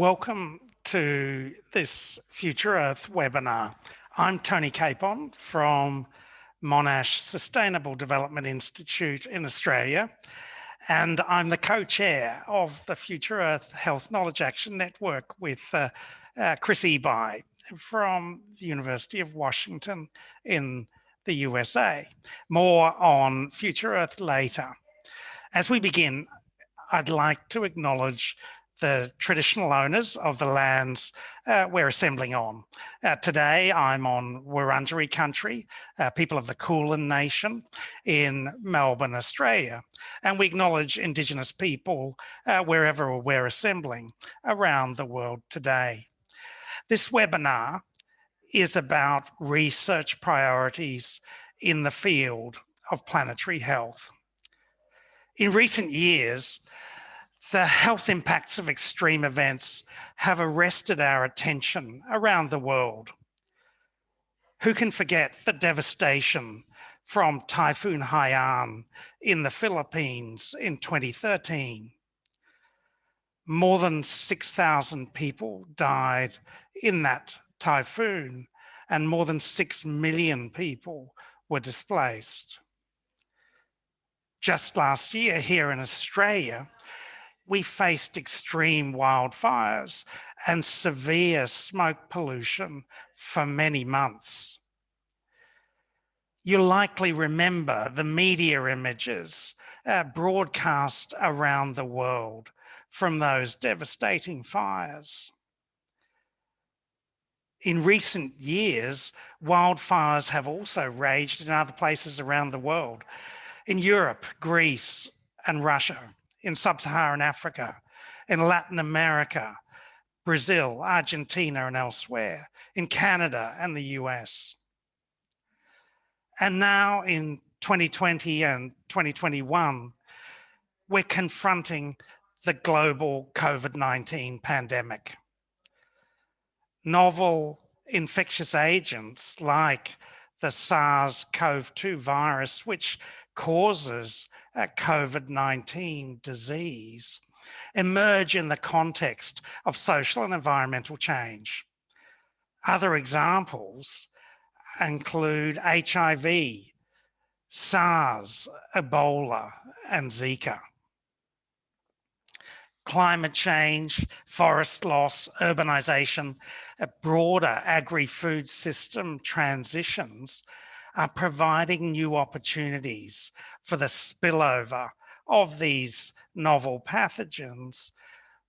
Welcome to this Future Earth webinar. I'm Tony Capon from Monash Sustainable Development Institute in Australia, and I'm the co-chair of the Future Earth Health Knowledge Action Network with uh, uh, Chris Ebi from the University of Washington in the USA. More on Future Earth later. As we begin, I'd like to acknowledge the traditional owners of the lands uh, we're assembling on. Uh, today, I'm on Wurundjeri country, uh, people of the Kulin Nation in Melbourne, Australia. And we acknowledge Indigenous people uh, wherever we're assembling around the world today. This webinar is about research priorities in the field of planetary health. In recent years, the health impacts of extreme events have arrested our attention around the world. Who can forget the devastation from Typhoon Haiyan in the Philippines in 2013? More than 6,000 people died in that typhoon and more than 6 million people were displaced. Just last year here in Australia, we faced extreme wildfires and severe smoke pollution for many months. You likely remember the media images uh, broadcast around the world from those devastating fires. In recent years, wildfires have also raged in other places around the world. In Europe, Greece and Russia, in sub-Saharan Africa, in Latin America, Brazil, Argentina, and elsewhere, in Canada and the US. And now in 2020 and 2021, we're confronting the global COVID-19 pandemic. Novel infectious agents like the SARS-CoV-2 virus, which causes Uh, COVID-19 disease emerge in the context of social and environmental change. Other examples include HIV, SARS, Ebola, and Zika. Climate change, forest loss, urbanization, broader agri-food system transitions are providing new opportunities for the spillover of these novel pathogens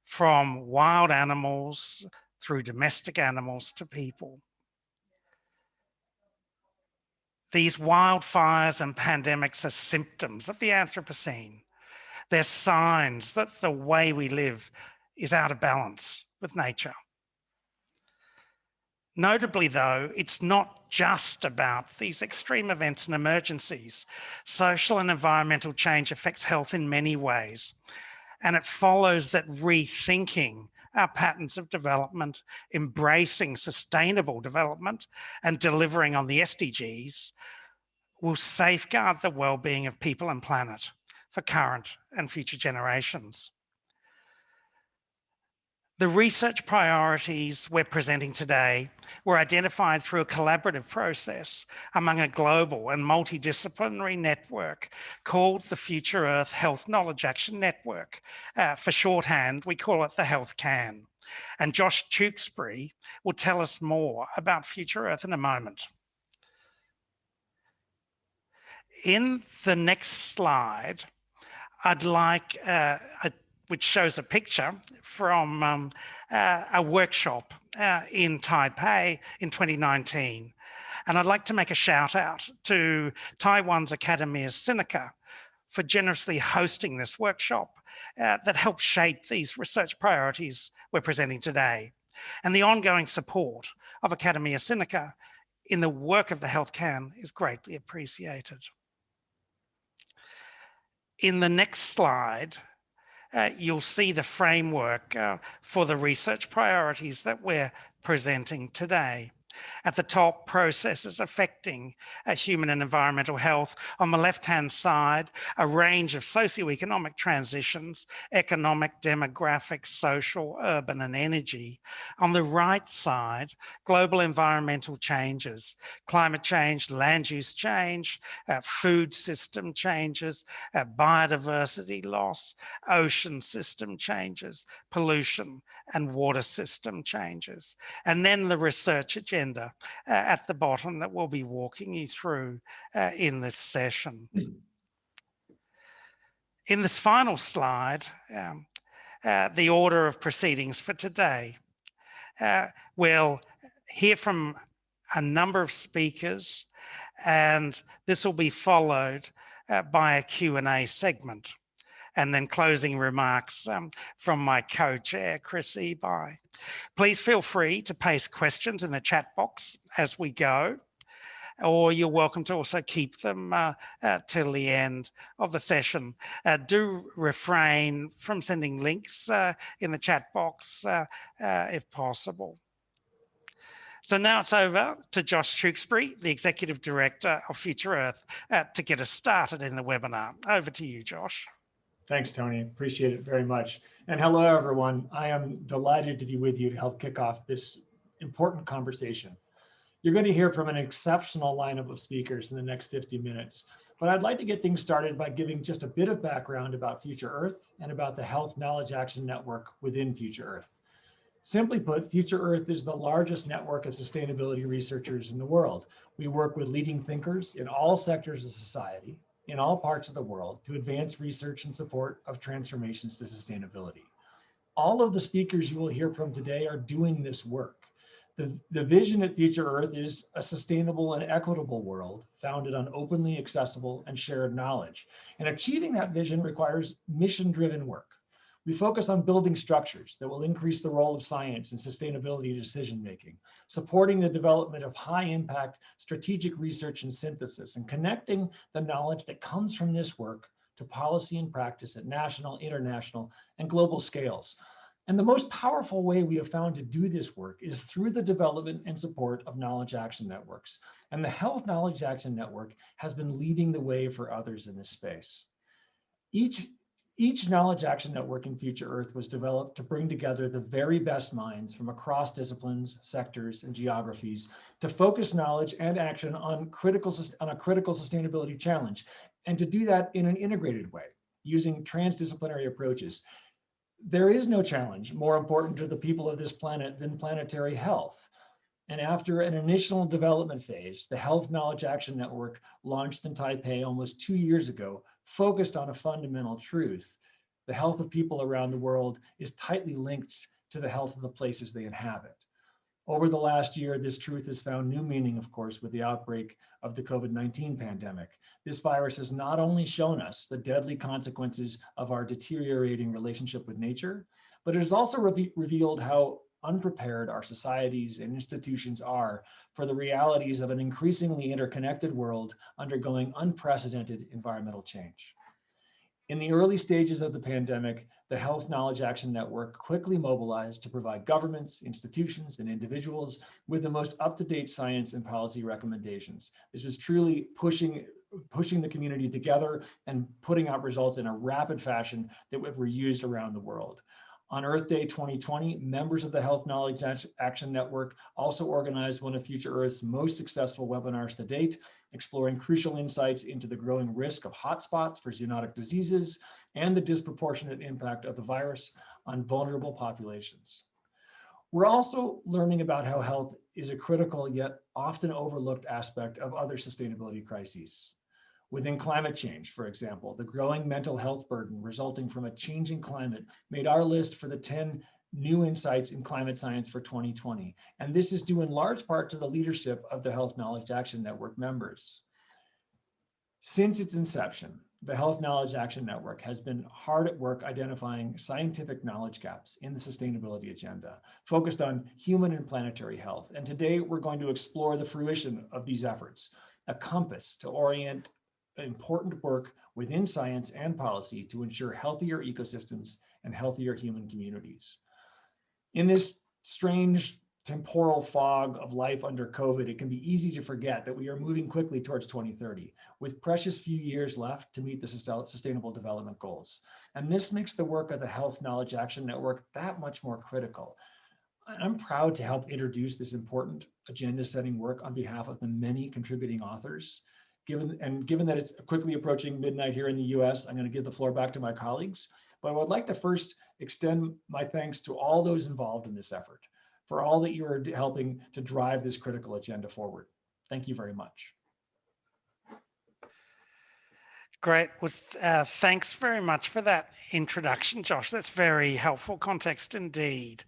from wild animals through domestic animals to people. These wildfires and pandemics are symptoms of the Anthropocene. They're signs that the way we live is out of balance with nature. Notably though, it's not just about these extreme events and emergencies. Social and environmental change affects health in many ways. And it follows that rethinking our patterns of development, embracing sustainable development and delivering on the SDGs will safeguard the well-being of people and planet for current and future generations. The research priorities we're presenting today were identified through a collaborative process among a global and multidisciplinary network called the Future Earth Health Knowledge Action Network. Uh, for shorthand, we call it the Health KAN. And Josh Tewksbury will tell us more about Future Earth in a moment. In the next slide, I'd like uh, which shows a picture from um, uh, a workshop uh, in Taipei in 2019. And I'd like to make a shout out to Taiwan's Academia Sinica for generously hosting this workshop uh, that helped shape these research priorities we're presenting today. And the ongoing support of Academia Sinica in the work of the Health KAN is greatly appreciated. In the next slide, uh, you'll see the framework uh, for the research priorities that we're presenting today. At the top, processes affecting uh, human and environmental health. On the left-hand side, a range of socioeconomic transitions, economic, demographic, social, urban, and energy. On the right side, global environmental changes, climate change, land use change, uh, food system changes, uh, biodiversity loss, ocean system changes, pollution, and water system changes. And then the research agenda uh, at the bottom that we'll be walking you through uh, in this session. In this final slide, um, uh, the order of proceedings for today. Uh, we'll hear from a number of speakers and this will be followed uh, by a Q&A segment and then closing remarks um, from my co-chair, Chris Ebi. Please feel free to paste questions in the chat box as we go, or you're welcome to also keep them uh, uh, till the end of the session. Uh, do refrain from sending links uh, in the chat box uh, uh, if possible. So now it's over to Josh Tewksbury, the Executive Director of Future Earth, to get us started in the webinar. Over to you, Josh. Thanks, Tony. Appreciate it very much. And hello, everyone. I am delighted to be with you to help kick off this important conversation. You're going to hear from an exceptional lineup of speakers in the next 50 minutes, but I'd like to get things started by giving just a bit of background about Future Earth and about the Health Knowledge Action Network within Future Earth. Simply put, Future Earth is the largest network of sustainability researchers in the world. We work with leading thinkers in all sectors of society, in all parts of the world to advance research and support of transformations to sustainability. All of the speakers you will hear from today are doing this work. The, the vision at Future Earth is a sustainable and equitable world founded on openly accessible and shared knowledge. And achieving that vision requires mission-driven work. We focus on building structures that will increase the role of science in sustainability decision-making, supporting the development of high-impact strategic research and synthesis, and connecting the knowledge that comes from this work to policy and practice at national, international, and global scales. And the most powerful way we have found to do this work is through the development and support of knowledge action networks. And the Health Knowledge Action Network has been leading the way for others in this space. Each each Knowledge Action Network in Future Earth was developed to bring together the very best minds from across disciplines, sectors, and geographies to focus knowledge and action on, critical, on a critical sustainability challenge, and to do that in an integrated way, using transdisciplinary approaches. There is no challenge more important to the people of this planet than planetary health. And after an initial development phase, the Health Knowledge Action Network launched in Taipei almost two years ago focused on a fundamental truth. The health of people around the world is tightly linked to the health of the places they inhabit. Over the last year, this truth has found new meaning, of course, with the outbreak of the COVID-19 pandemic. This virus has not only shown us the deadly consequences of our deteriorating relationship with nature, but it has also re revealed how unprepared our societies and institutions are for the realities of an increasingly interconnected world undergoing unprecedented environmental change. In the early stages of the pandemic, the Health Knowledge Action Network quickly mobilized to provide governments, institutions, and individuals with the most up-to-date science and policy recommendations. This was truly pushing pushing the community together and putting out results in a rapid fashion that were used around the world. On Earth Day 2020, members of the Health Knowledge Action Network also organized one of Future Earth's most successful webinars to date, exploring crucial insights into the growing risk of hotspots for zoonotic diseases and the disproportionate impact of the virus on vulnerable populations. We're also learning about how health is a critical yet often overlooked aspect of other sustainability crises. Within climate change, for example, the growing mental health burden resulting from a changing climate made our list for the 10 new insights in climate science for 2020. And this is due in large part to the leadership of the Health Knowledge Action Network members. Since its inception, the Health Knowledge Action Network has been hard at work identifying scientific knowledge gaps in the sustainability agenda, focused on human and planetary health. And today we're going to explore the fruition of these efforts, a compass to orient important work within science and policy to ensure healthier ecosystems and healthier human communities. In this strange temporal fog of life under COVID, it can be easy to forget that we are moving quickly towards 2030 with precious few years left to meet the sustainable development goals. And this makes the work of the Health Knowledge Action Network that much more critical. I'm proud to help introduce this important agenda setting work on behalf of the many contributing authors. Given, and given that it's quickly approaching midnight here in the US, I'm gonna give the floor back to my colleagues. But I would like to first extend my thanks to all those involved in this effort for all that you are helping to drive this critical agenda forward. Thank you very much. Great. Well, uh, thanks very much for that introduction, Josh. That's very helpful context indeed.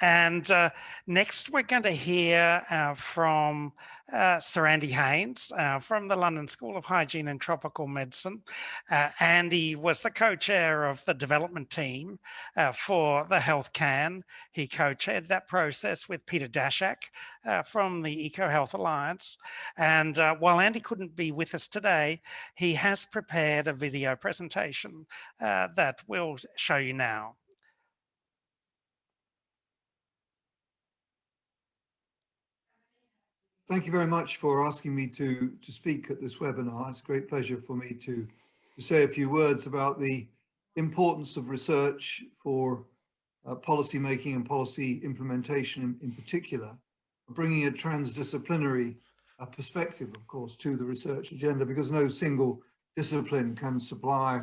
And uh, next, we're going to hear uh, from uh, Sir Andy Haines uh, from the London School of Hygiene and Tropical Medicine. Uh, Andy was the co-chair of the development team uh, for the Health KAN. He co-chaired that process with Peter Daszak from the EcoHealth Alliance. And while Andy couldn't be with us today, he has prepared a video presentation that we'll show you now. Thank you very much for asking me to, to speak at this webinar. It's a great pleasure for me to, to say a few words about the importance of research for uh, policy making and policy implementation in, in particular, bringing a transdisciplinary uh, perspective, of course, to the research agenda because no single discipline can supply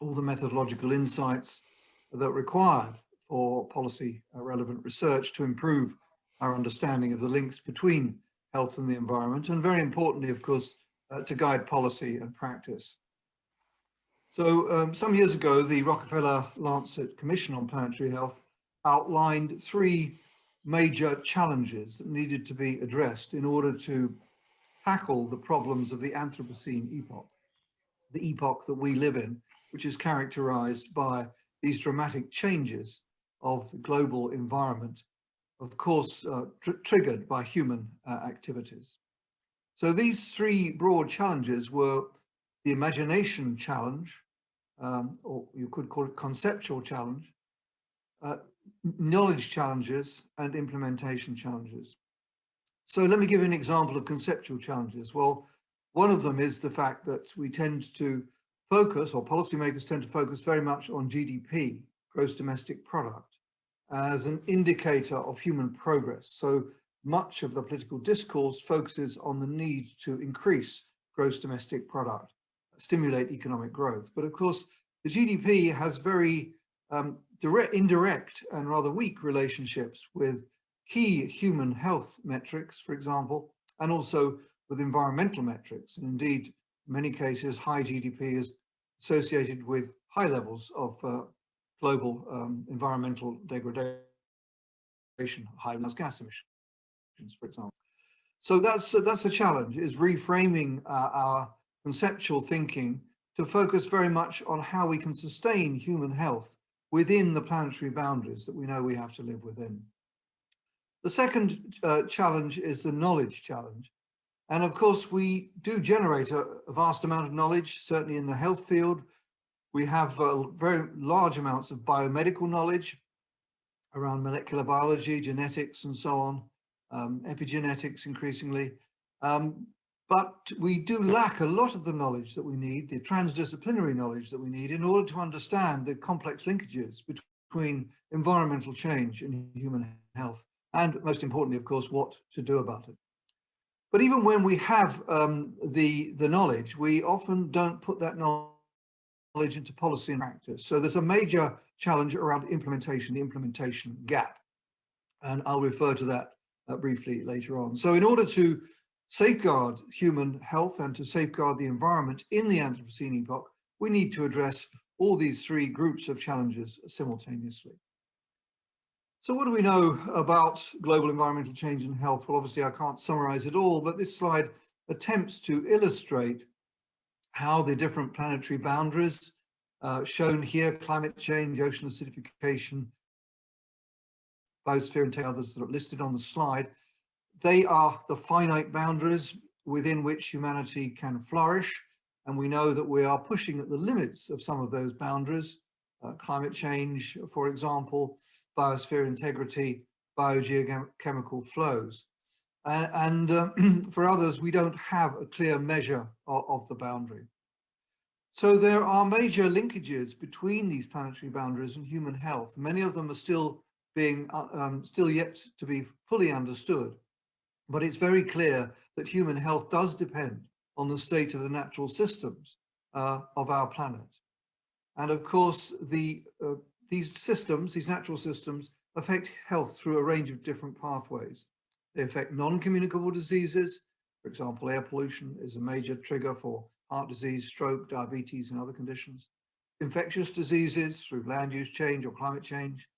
all the methodological insights that are required for policy uh, relevant research to improve our understanding of the links between health and the environment, and very importantly, of course, uh, to guide policy and practice. So um, some years ago, the Rockefeller Lancet Commission on Planetary Health outlined three major challenges that needed to be addressed in order to tackle the problems of the Anthropocene epoch, the epoch that we live in, which is characterized by these dramatic changes of the global environment of course, uh, tr triggered by human uh, activities. So these three broad challenges were the imagination challenge, um, or you could call it conceptual challenge, uh, knowledge challenges and implementation challenges. So let me give you an example of conceptual challenges. Well, one of them is the fact that we tend to focus, or policymakers tend to focus very much on GDP, gross domestic product as an indicator of human progress. So much of the political discourse focuses on the need to increase gross domestic product, stimulate economic growth. But of course, the GDP has very um, direct, indirect and rather weak relationships with key human health metrics, for example, and also with environmental metrics. And indeed, in many cases, high GDP is associated with high levels of uh, global um, environmental degradation, high greenhouse gas emissions, for example. So that's that's a challenge, is reframing uh, our conceptual thinking to focus very much on how we can sustain human health within the planetary boundaries that we know we have to live within. The second uh, challenge is the knowledge challenge. And of course, we do generate a, a, vast amount of knowledge, certainly in the health field, we have uh, very large amounts of biomedical knowledge around molecular biology, genetics, and so on, um, epigenetics increasingly. Um, but we do lack a lot of the knowledge that we need, the transdisciplinary knowledge that we need in order to understand the complex linkages between environmental change and human health. And most importantly, of course, what to do about it. But even when we have um, the, the knowledge, we often don't put that knowledge knowledge into policy and practice. So there's a major challenge around implementation, the implementation gap. And I'll refer to that uh, briefly later on. So in order to safeguard human health and to safeguard the environment in the Anthropocene epoch, we need to address all these three groups of challenges simultaneously. So what do we know about global environmental change and health? Well, obviously I can't summarize it all, but this slide attempts to illustrate how the different planetary boundaries uh, shown here, climate change, ocean acidification, biosphere and others that are listed on the slide, they are the finite boundaries within which humanity can flourish. And we know that we are pushing at the limits of some of those boundaries, uh, climate change, for example, biosphere integrity, biogeochemical flows. Uh, and uh, for others, we don't have a clear measure of, of, the boundary. So there are major linkages between these planetary boundaries and human health. Many of them are still being uh, um, still yet to be fully understood. But it's very clear that human health does depend on the state of the natural systems uh, of our planet. And of course, the uh, these systems, these natural systems, affect health through a range of different pathways. They affect non-communicable diseases. For example, air pollution is a major trigger for heart disease, stroke, diabetes, and other conditions. Infectious diseases through land use change or climate change.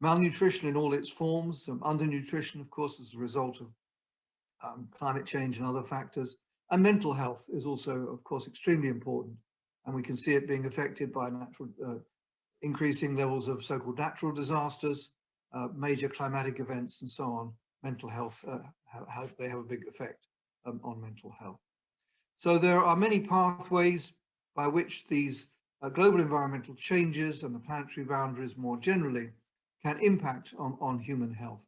Malnutrition in all its forms, um, undernutrition, of course, as a result of um, climate change and other factors. And mental health is also, of course, extremely important. And we can see it being affected by natural, uh, increasing levels of so-called natural disasters, uh, major climatic events, and so on. Mental health, uh, have, they have a big effect um, on mental health. So there are many pathways by which these uh, global environmental changes and the planetary boundaries more generally can impact on, on human health.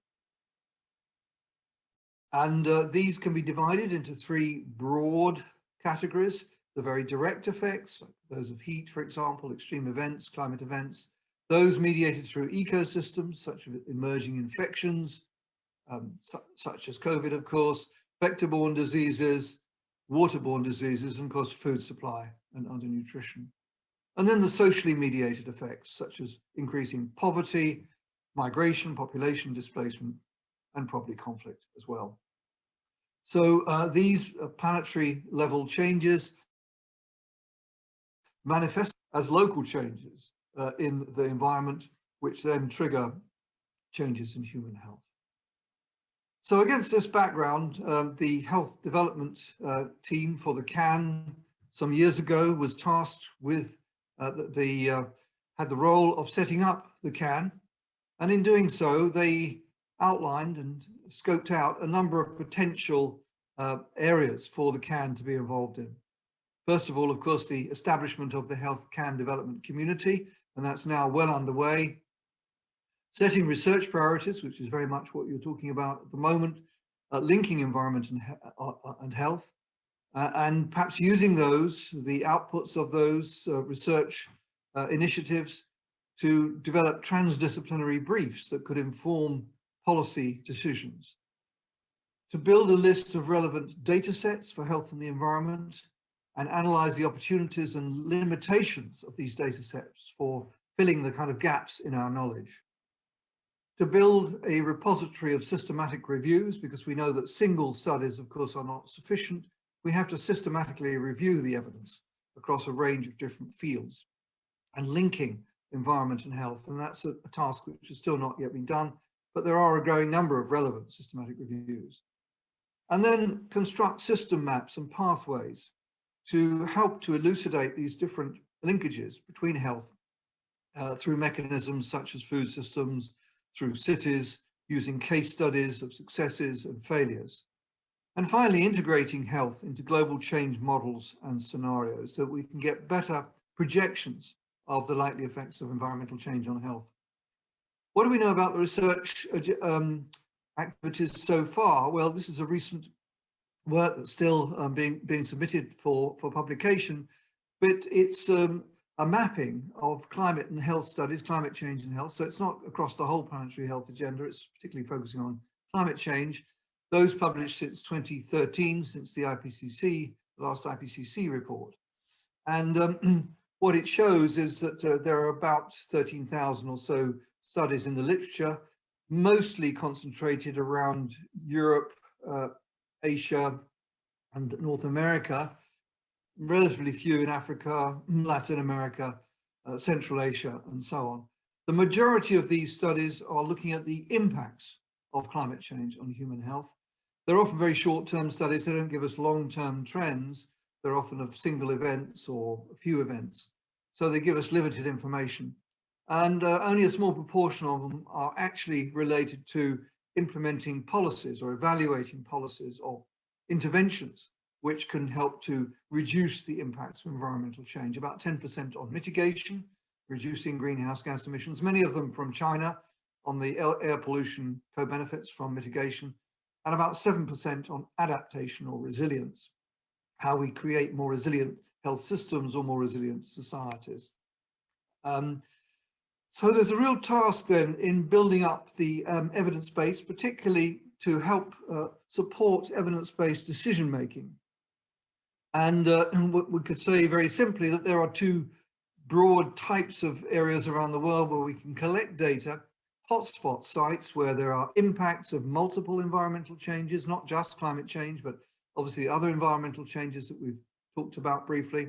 And uh, these can be divided into three broad categories. The very direct effects, those of heat, for example, extreme events, climate events, those mediated through ecosystems, such as emerging infections, um, su such as COVID, of course, vector-borne diseases, waterborne diseases, and of course, food supply and undernutrition. And then the socially mediated effects, such as increasing poverty, migration, population displacement, and probably conflict as well. So uh, these planetary level changes manifest as local changes uh, in the environment, which then trigger changes in human health. So against this background, um, the health development uh, team for the KAN some years ago was tasked with uh, the, the uh, had the role of setting up the KAN. And in doing so, they outlined and scoped out a number of potential uh, areas for the KAN to be involved in. First of all, of course, the establishment of the Health KAN development community, and that's now well underway. Setting research priorities, which is very much what you're talking about at the moment, uh, linking environment and, uh, uh, and health, uh, and perhaps using those, the outputs of those uh, research initiatives to develop transdisciplinary briefs that could inform policy decisions, to build a list of relevant data sets for health and the environment, and analyze the opportunities and limitations of these data sets for filling the kind of gaps in our knowledge. To build a repository of systematic reviews, because we know that single studies, of course, are not sufficient, we have to systematically review the evidence across a range of different fields and linking environment and health. And that's a, a task which has still not yet been done, but there are a growing number of relevant systematic reviews. And then construct system maps and pathways to help to elucidate these different linkages between health uh, through mechanisms such as food systems, through cities, using case studies of successes and failures. And finally, integrating health into global change models and scenarios so that we can get better projections of the likely effects of environmental change on health. What do we know about the research uh, um, activities so far? Well, this is a recent work that's still um, being being submitted for for publication, but it's um, a mapping of climate and health studies, climate change and health. So it's not across the whole planetary health agenda. It's particularly focusing on climate change. Those published since 2013, since the IPCC, the last IPCC report. And um, what it shows is that uh, there are about 13,000 or so studies in the literature, mostly concentrated around Europe, uh, Asia, and North America, relatively few in Africa, Latin America, uh, Central Asia, and so on. The majority of these studies are looking at the impacts of climate change on human health. They're often very short-term studies. They don't give us long-term trends. They're often of single events or a few events. So they give us limited information and uh, only a small proportion of them are actually related to implementing policies or evaluating policies or interventions which can help to reduce the impacts of environmental change. About 10% on mitigation, reducing greenhouse gas emissions, many of them from China, on the air pollution co-benefits from mitigation and about 7% on adaptation or resilience, how we create more resilient health systems or more resilient societies. Um, so there's a real task then in building up the um, evidence base, particularly to help uh, support evidence-based decision making. And, uh, we could say very simply that there are two broad types of areas around the world where we can collect data, hotspot sites where there are impacts of multiple environmental changes, not just climate change, but obviously other environmental changes that we've talked about briefly.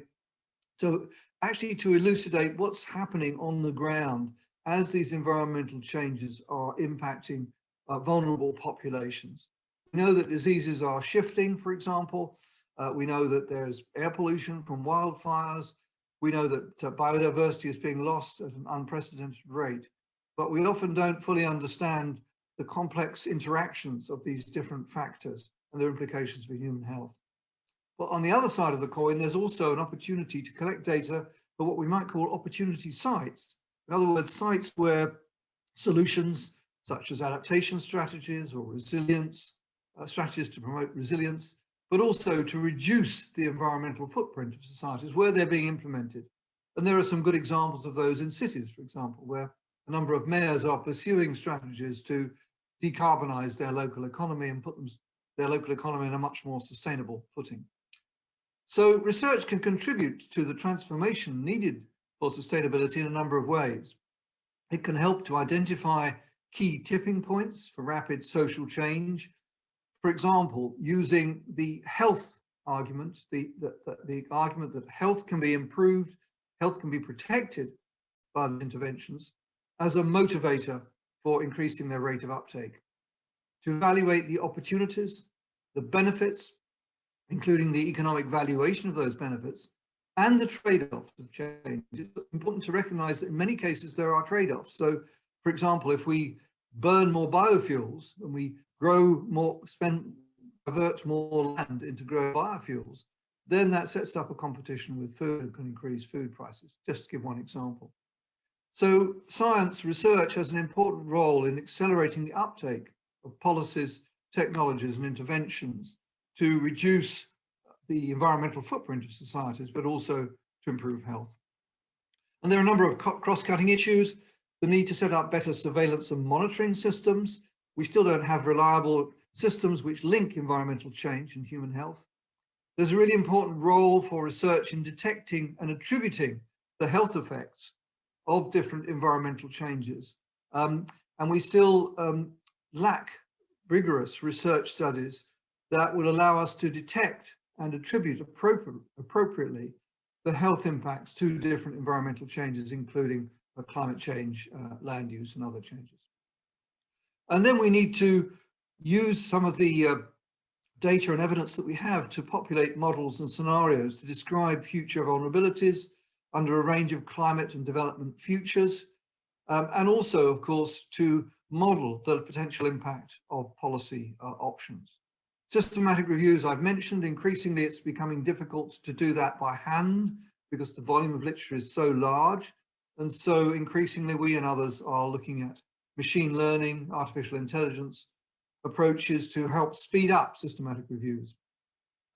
So actually to elucidate what's happening on the ground as these environmental changes are impacting uh, vulnerable populations. We know that diseases are shifting, for example. Uh, we know that there's air pollution from wildfires. We know that uh, biodiversity is being lost at an unprecedented rate, but we often don't fully understand the complex interactions of these different factors and their implications for human health. But on the other side of the coin, there's also an opportunity to collect data for what we might call opportunity sites. In other words, sites where solutions such as adaptation strategies or resilience, uh, strategies to promote resilience, but also to reduce the environmental footprint of societies where they're being implemented. And there are some good examples of those in cities, for example, where a number of mayors are pursuing strategies to decarbonize their local economy and put them, their local economy in a much more sustainable footing. So research can contribute to the transformation needed for sustainability in a number of ways. It can help to identify key tipping points for rapid social change. For example, using the health argument, the, the, the, argument that health can be improved, health can be protected by the interventions as a motivator for increasing their rate of uptake. To evaluate the opportunities, the benefits, including the economic valuation of those benefits and the trade-offs of change. It's important to recognize that in many cases there are trade-offs. So for example, if we burn more biofuels and we grow more, spend, divert more land into growing biofuels, then that sets up a competition with food and can increase food prices, just to give one example. So science research has an important role in accelerating the uptake of policies, technologies and interventions to reduce the environmental footprint of societies, but also to improve health. And there are a number of cross-cutting issues, the need to set up better surveillance and monitoring systems. We still don't have reliable systems which link environmental change and human health. There's a really important role for research in detecting and attributing the health effects of different environmental changes. Um, and we still um, lack rigorous research studies that will allow us to detect and attribute appropriate, appropriately the health impacts to different environmental changes, including climate change, uh, land use and other changes. And then we need to use some of the uh, data and evidence that we have to populate models and scenarios to describe future vulnerabilities under a range of climate and development futures, um, and also, of course, to model the potential impact of policy uh, options. Systematic reviews I've mentioned, increasingly it's becoming difficult to do that by hand because the volume of literature is so large. And so increasingly we and others are looking at machine learning, artificial intelligence approaches to help speed up systematic reviews.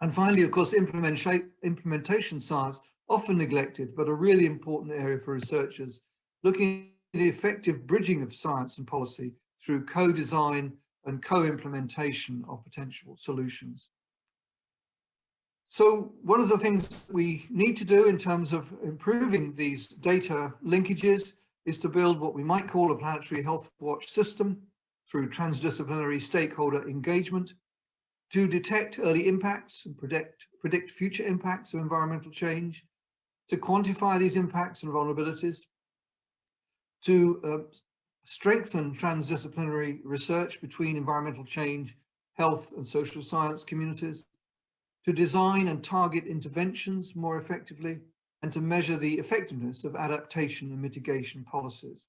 And finally, of course, implementation science, often neglected, but a really important area for researchers, looking at the effective bridging of science and policy through co-design and co-implementation of potential solutions. So one of the things we need to do in terms of improving these data linkages is to build what we might call a planetary health watch system through transdisciplinary stakeholder engagement to detect early impacts and predict, predict future impacts of environmental change, to quantify these impacts and vulnerabilities, to uh, strengthen transdisciplinary research between environmental change, health and social science communities, to design and target interventions more effectively, and to measure the effectiveness of adaptation and mitigation policies.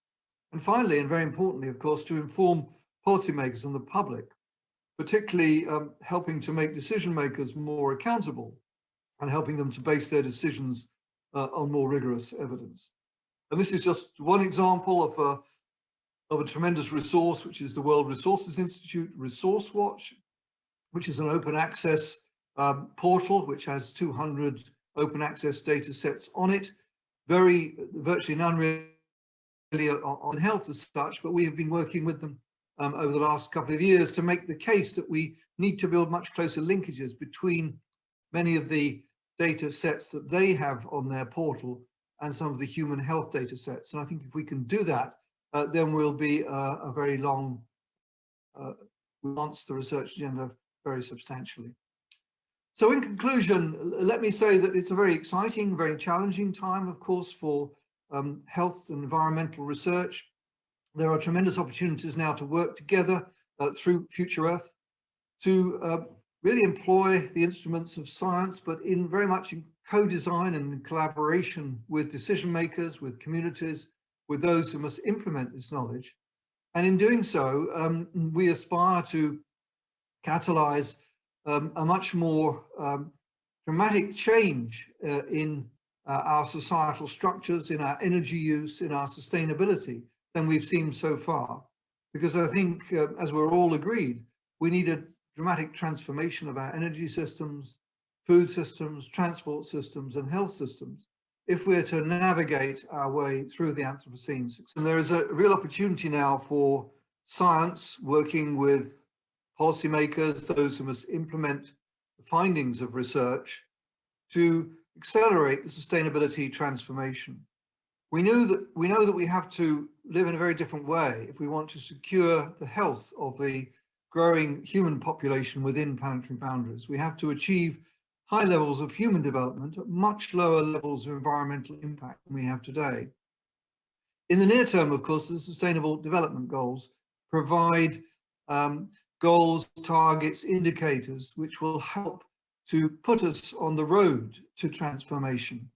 And finally, and very importantly, of course, to inform policymakers and the public, particularly um, helping to make decision makers more accountable and helping them to base their decisions uh, on more rigorous evidence. And this is just one example of a of a tremendous resource, which is the World Resources Institute Resource Watch, which is an open access um, portal, which has 200 open access data sets on it. Very, virtually none really on health as such, but we have been working with them um, over the last couple of years to make the case that we need to build much closer linkages between many of the data sets that they have on their portal and some of the human health data sets. And I think if we can do that, uh, then we'll be uh, a very long, uh, the research agenda very substantially. So in conclusion, let me say that it's a very exciting, very challenging time, of course, for um, health and environmental research. There are tremendous opportunities now to work together uh, through Future Earth to uh, really employ the instruments of science, but in very much in co-design and in collaboration with decision makers, with communities, with those who must implement this knowledge. And in doing so, um, we aspire to catalyze um, a much more um, dramatic change uh, in uh, our societal structures, in our energy use, in our sustainability than we've seen so far. Because I think, uh, as we're all agreed, we need a dramatic transformation of our energy systems, food systems, transport systems and health systems if we're to navigate our way through the Anthropocene. And there is a real opportunity now for science working with policymakers, those who must implement the findings of research to accelerate the sustainability transformation. We knew that we know that we have to live in a very different way if we want to secure the health of the growing human population within planetary boundaries. We have to achieve high levels of human development at much lower levels of environmental impact than we have today. In the near term, of course, the Sustainable Development Goals provide um, goals, targets, indicators, which will help to put us on the road to transformation.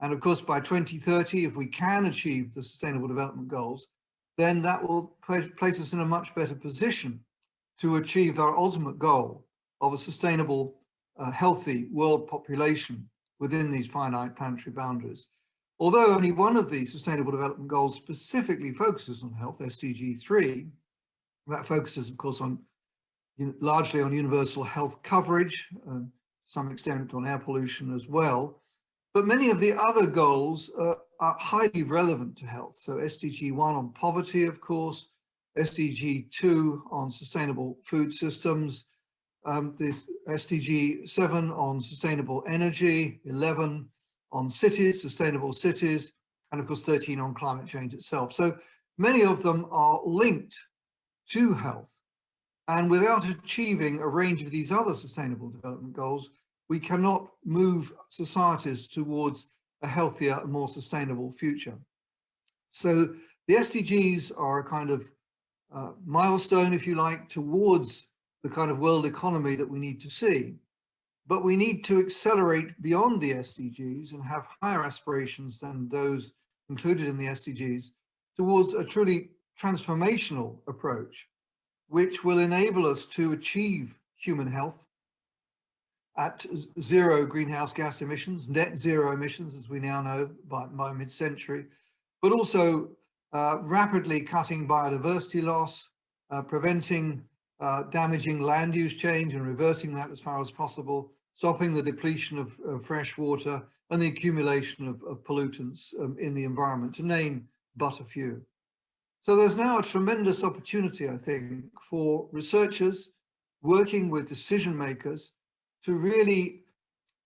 And of course, by 2030, if we can achieve the Sustainable Development Goals, then that will place us in a much better position to achieve our ultimate goal of a sustainable, uh, healthy world population within these finite planetary boundaries. Although only one of the Sustainable Development Goals specifically focuses on health, SDG 3, that focuses, of course, on largely on universal health coverage, and some extent on air pollution as well. But many of the other goals uh, are highly relevant to health. So SDG 1 on poverty, of course, SDG 2 on sustainable food systems, um, this SDG 7 on sustainable energy, 11 on cities, sustainable cities, and of course 13 on climate change itself. So many of them are linked to health. And without achieving a range of these other sustainable development goals, we cannot move societies towards a healthier and more sustainable future. So the SDGs are a kind of uh, milestone, if you like, towards the kind of world economy that we need to see. But we need to accelerate beyond the SDGs and have higher aspirations than those included in the SDGs towards a truly transformational approach which will enable us to achieve human health at zero greenhouse gas emissions, net zero emissions, as we now know by, by mid-century, but also uh, rapidly cutting biodiversity loss, uh, preventing uh, damaging land use change and reversing that as far as possible, stopping the depletion of, of fresh water and the accumulation of, of pollutants um, in the environment, to name but a few. So there's now a tremendous opportunity, I think, for researchers working with decision makers to really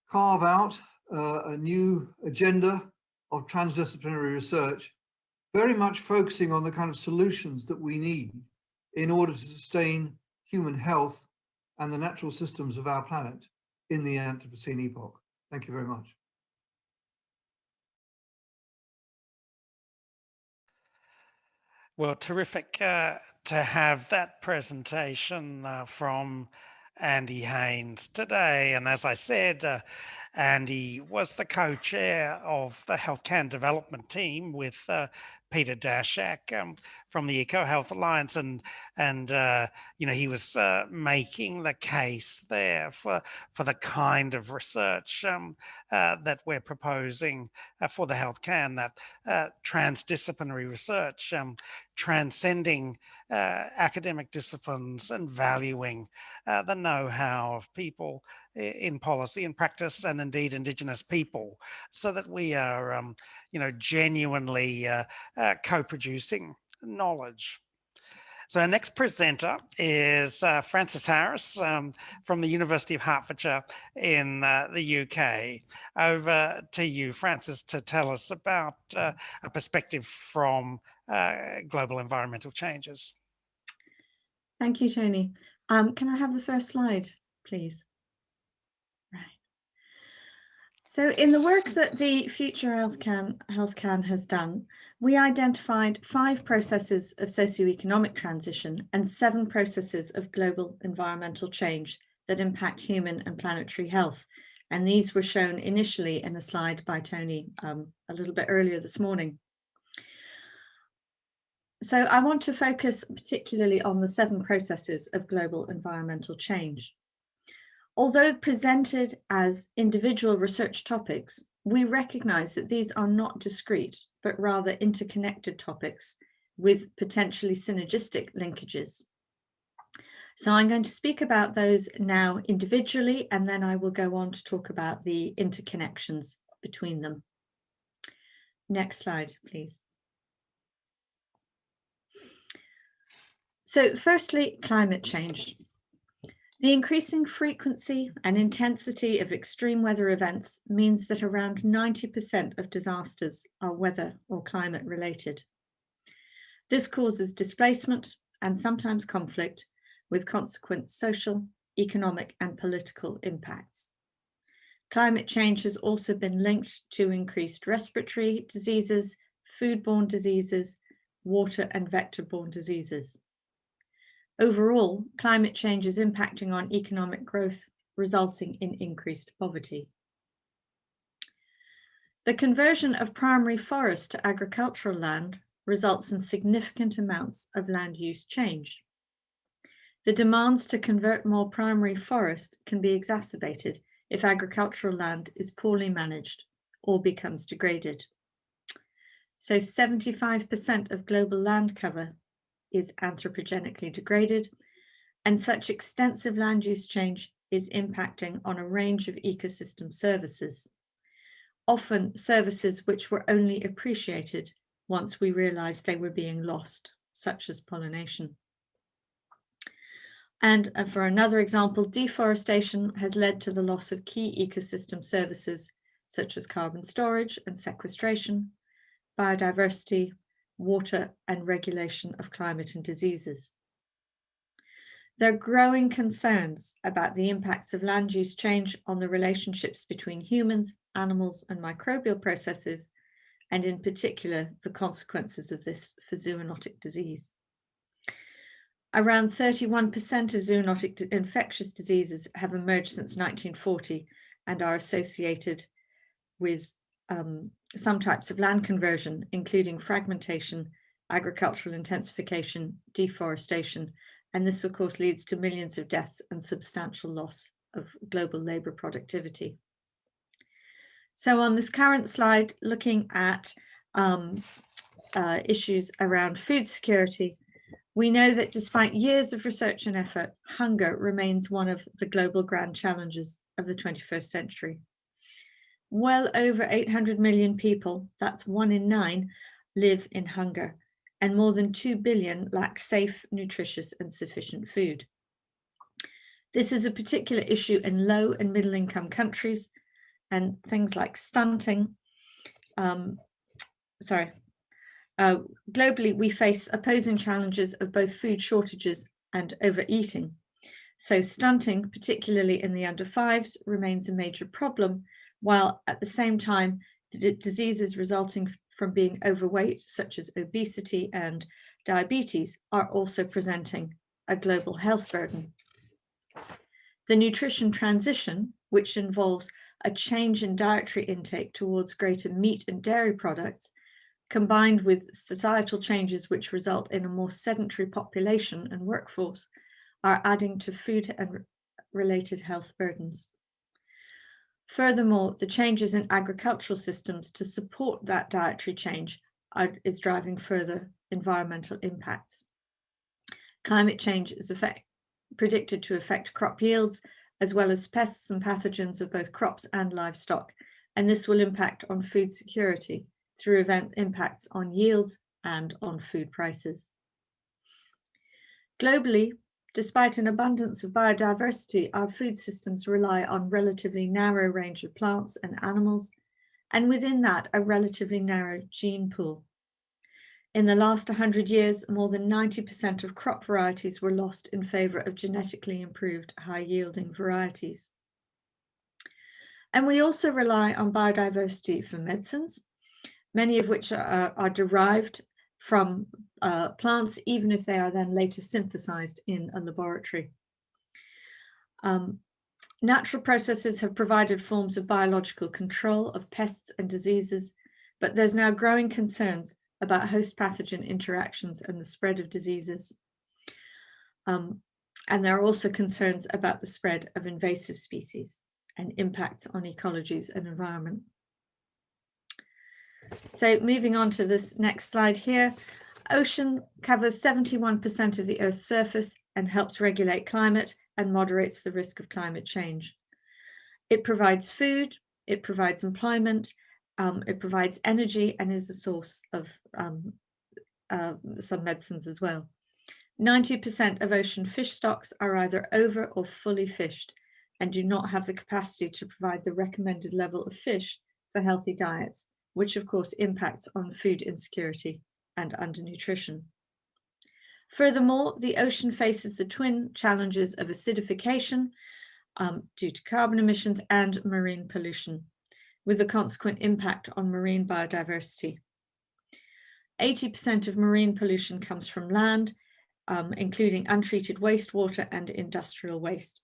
carve out uh, a new agenda of transdisciplinary research, very much focusing on the kind of solutions that we need in order to sustain human health and the natural systems of our planet in the Anthropocene epoch. Thank you very much. Well, terrific uh, to have that presentation uh, from Andy Haines today. And as I said, uh, Andy was the co-chair of the HealthKAN development team with uh, Peter Daszak um, from the EcoHealth Alliance, and and uh, you know he was uh, making the case there for for the kind of research um, uh, that we're proposing uh, for the health KAN that uh, transdisciplinary research, um, transcending uh, academic disciplines and valuing the know-how of people in policy and practice and indeed indigenous people so that we are um, you know genuinely uh, uh, co-producing knowledge so our next presenter is uh, Frances Harris um, from the University of Hertfordshire in uh, the UK. Over to you, Frances, to tell us about uh, a perspective from uh, global environmental changes. Thank you, Tony. Um, can I have the first slide, please? So in the work that the Future Health KAN, Health KAN has done, we identified five processes of socioeconomic transition and seven processes of global environmental change that impact human and planetary health. And these were shown initially in a slide by Tony um, a little bit earlier this morning. So I want to focus particularly on the seven processes of global environmental change. Although presented as individual research topics, we recognize that these are not discrete, but rather interconnected topics with potentially synergistic linkages. So I'm going to speak about those now individually, and then I will go on to talk about the interconnections between them. Next slide, please. So firstly, climate change. The increasing frequency and intensity of extreme weather events means that around 90% of disasters are weather or climate related. This causes displacement and sometimes conflict with consequent social, economic and political impacts. Climate change has also been linked to increased respiratory diseases, foodborne diseases, water and vector-borne diseases. Overall, climate change is impacting on economic growth, resulting in increased poverty. The conversion of primary forest to agricultural land results in significant amounts of land use change. The demands to convert more primary forest can be exacerbated if agricultural land is poorly managed or becomes degraded. So 75% of global land cover is anthropogenically degraded, and such extensive land use change is impacting on a range of ecosystem services, often services which were only appreciated once we realized they were being lost, such as pollination. And uh, for another example, deforestation has led to the loss of key ecosystem services such as carbon storage and sequestration, biodiversity, water and regulation of climate and diseases. There are growing concerns about the impacts of land use change on the relationships between humans, animals and microbial processes, and in particular, the consequences of this for zoonotic disease. Around 31% of zoonotic infectious diseases have emerged since 1940 and are associated with um, some types of land conversion, including fragmentation, agricultural intensification, deforestation, and this of course leads to millions of deaths and substantial loss of global labour productivity. So on this current slide, looking at um, uh, issues around food security, we know that despite years of research and effort, hunger remains one of the global grand challenges of the 21st century well over 800 million people, that's one in nine, live in hunger, and more than 2 billion lack safe, nutritious and sufficient food. This is a particular issue in low and middle income countries and things like stunting. Um, sorry. Uh, globally, we face opposing challenges of both food shortages and overeating. So stunting, particularly in the under fives, remains a major problem while at the same time, the diseases resulting from being overweight, such as obesity and diabetes, are also presenting a global health burden. The nutrition transition, which involves a change in dietary intake towards greater meat and dairy products, combined with societal changes which result in a more sedentary population and workforce, are adding to food and related health burdens. Furthermore, the changes in agricultural systems to support that dietary change are, is driving further environmental impacts. Climate change is effect, predicted to affect crop yields, as well as pests and pathogens of both crops and livestock, and this will impact on food security through event impacts on yields and on food prices. Globally, Despite an abundance of biodiversity, our food systems rely on relatively narrow range of plants and animals, and within that, a relatively narrow gene pool. In the last 100 years, more than 90% of crop varieties were lost in favour of genetically improved high-yielding varieties. And we also rely on biodiversity for medicines, many of which are, are derived from uh, plants, even if they are then later synthesized in a laboratory. Um, natural processes have provided forms of biological control of pests and diseases, but there's now growing concerns about host pathogen interactions and the spread of diseases. Um, and there are also concerns about the spread of invasive species and impacts on ecologies and environment. So moving on to this next slide here, ocean covers 71% of the Earth's surface and helps regulate climate and moderates the risk of climate change. It provides food, it provides employment, um, it provides energy and is a source of um, uh, some medicines as well. 90% of ocean fish stocks are either over or fully fished and do not have the capacity to provide the recommended level of fish for healthy diets which of course impacts on food insecurity and undernutrition. Furthermore, the ocean faces the twin challenges of acidification um, due to carbon emissions and marine pollution, with the consequent impact on marine biodiversity. 80% of marine pollution comes from land, um, including untreated wastewater and industrial waste.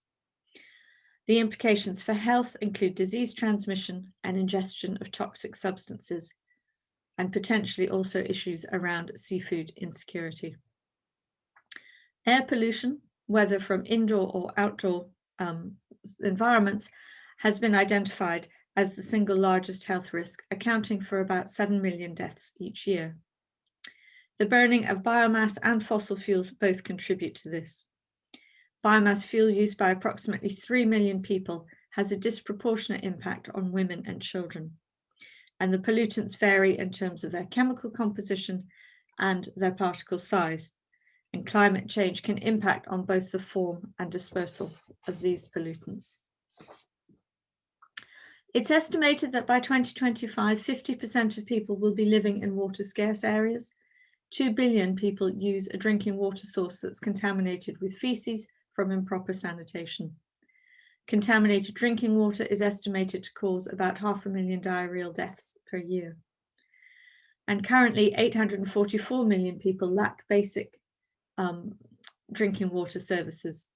The implications for health include disease transmission and ingestion of toxic substances, and potentially also issues around seafood insecurity. Air pollution, whether from indoor or outdoor um, environments, has been identified as the single largest health risk, accounting for about 7 million deaths each year. The burning of biomass and fossil fuels both contribute to this biomass fuel used by approximately 3 million people has a disproportionate impact on women and children. And the pollutants vary in terms of their chemical composition and their particle size. And climate change can impact on both the form and dispersal of these pollutants. It's estimated that by 2025, 50% of people will be living in water scarce areas. 2 billion people use a drinking water source that's contaminated with feces, from improper sanitation. Contaminated drinking water is estimated to cause about half a million diarrheal deaths per year. And currently 844 million people lack basic um, drinking water services.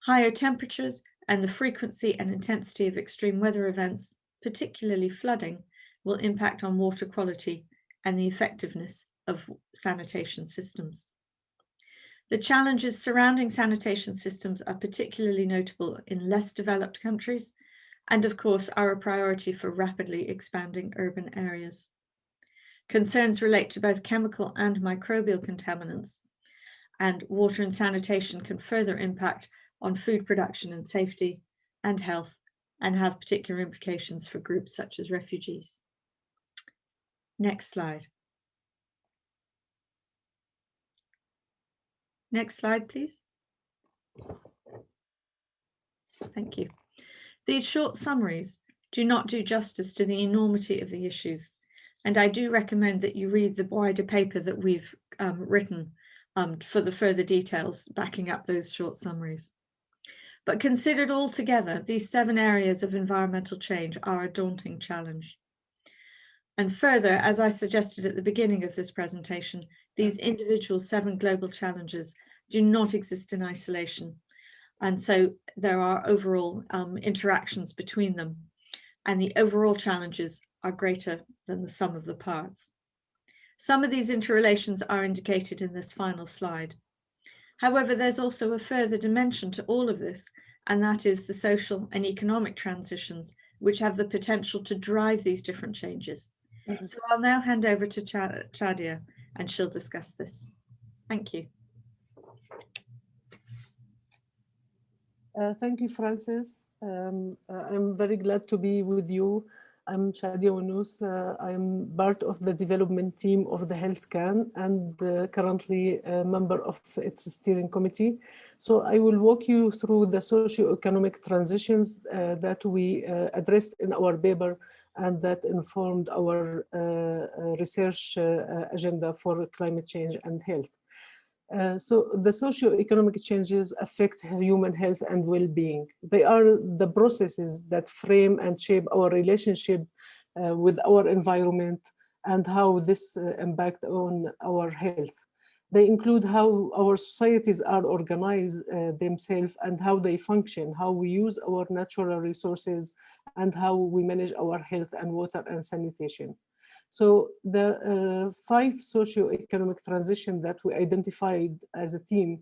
Higher temperatures and the frequency and intensity of extreme weather events, particularly flooding, will impact on water quality and the effectiveness of sanitation systems. The challenges surrounding sanitation systems are particularly notable in less developed countries, and of course are a priority for rapidly expanding urban areas. Concerns relate to both chemical and microbial contaminants, and water and sanitation can further impact on food production and safety and health and have particular implications for groups such as refugees. Next slide. Next slide, please. Thank you. These short summaries do not do justice to the enormity of the issues, and I do recommend that you read the wider paper that we've um, written um, for the further details backing up those short summaries. But considered all together, these seven areas of environmental change are a daunting challenge. And further, as I suggested at the beginning of this presentation, these individual seven global challenges do not exist in isolation. And so there are overall um, interactions between them and the overall challenges are greater than the sum of the parts. Some of these interrelations are indicated in this final slide. However, there's also a further dimension to all of this, and that is the social and economic transitions which have the potential to drive these different changes. So I'll now hand over to Cha Shadia and she'll discuss this. Thank you. Uh, thank you, Frances. Um, uh, I'm very glad to be with you. I'm Shadia Wanous. Uh, I'm part of the development team of the HealthKAN and uh, currently a member of its steering committee. So I will walk you through the socio-economic transitions uh, that we addressed in our paper and that informed our research agenda for climate change and health. Uh, so the socio-economic changes affect human health and well-being. They are the processes that frame and shape our relationship uh, with our environment and how this uh, impact on our health. They include how our societies are organized uh, themselves and how they function, how we use our natural resources and how we manage our health and water and sanitation. So the uh, five socio-economic transition that we identified as a team,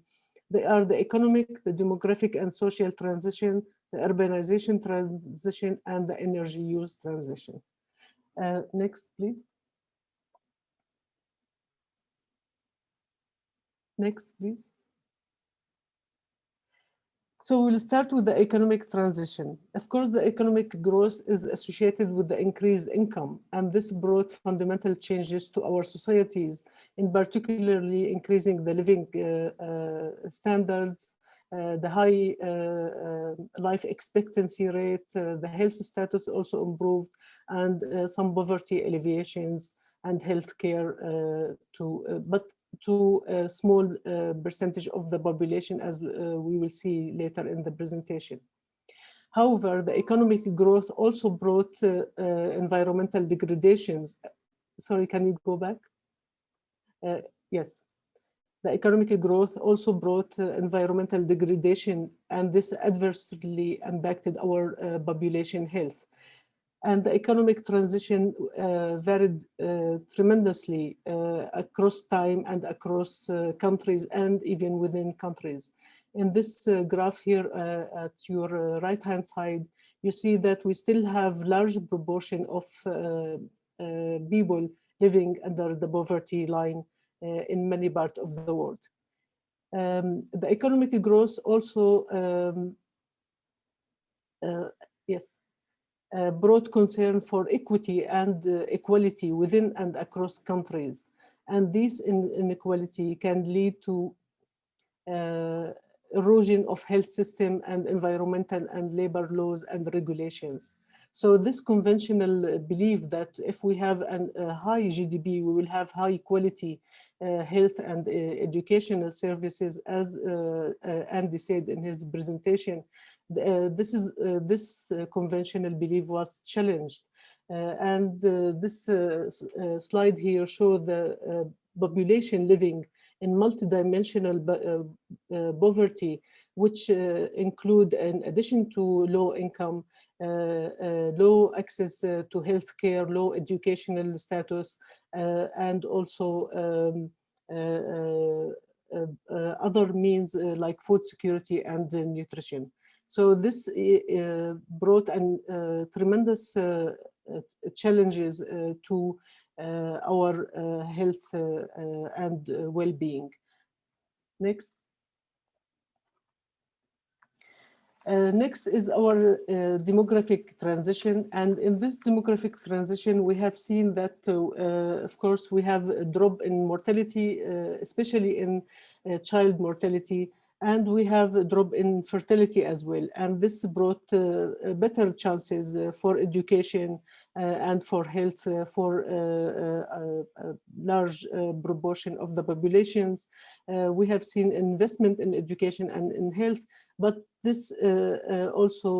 they are the economic, the demographic and social transition, the urbanization transition, and the energy use transition. Uh, next, please. Next, please. So we'll start with the economic transition. Of course, the economic growth is associated with the increased income, and this brought fundamental changes to our societies, in particularly increasing the living uh, uh, standards, uh, the high uh, uh, life expectancy rate, uh, the health status also improved, and some poverty alleviations and healthcare to, but to a small uh, percentage of the population as uh, we will see later in the presentation. However, the economic growth also brought uh, environmental degradations. Sorry, can you go back? yes. The economic growth also brought environmental degradation and this adversely impacted our population health and the economic transition uh, varied uh, tremendously uh, across time and across uh, countries and even within countries. In this uh, graph here uh, at your right hand side, you see that we still have large proportion of people living under the poverty line in many parts of the world. Um, the economic growth also, um, yes, uh, brought concern for equity and uh, equality within and across countries. And this inequality can lead to uh, erosion of health system and environmental and labor laws and regulations. So this conventional belief that if we have a high GDP, we will have high quality uh, health and uh, educational services, as uh, Andy said in his presentation, Uh, this is uh, this uh, conventional belief was challenged. Uh, and uh, this slide here show the population living in multidimensional poverty, which include in addition to low income, uh, uh, low access uh, to healthcare, low educational status, and also um, other means like food security and nutrition. So this uh, brought an uh, tremendous uh, challenges to our health and well-being. Next. Uh, next is our uh, demographic transition. And in this demographic transition, we have seen that, uh, of course, we have a drop in mortality, especially in child mortality, and we have a drop in fertility as well. And this brought uh, uh better chances uh, for education uh, and for health uh, for uh, a large proportion of the populations. we have seen investment in education and in health, but this also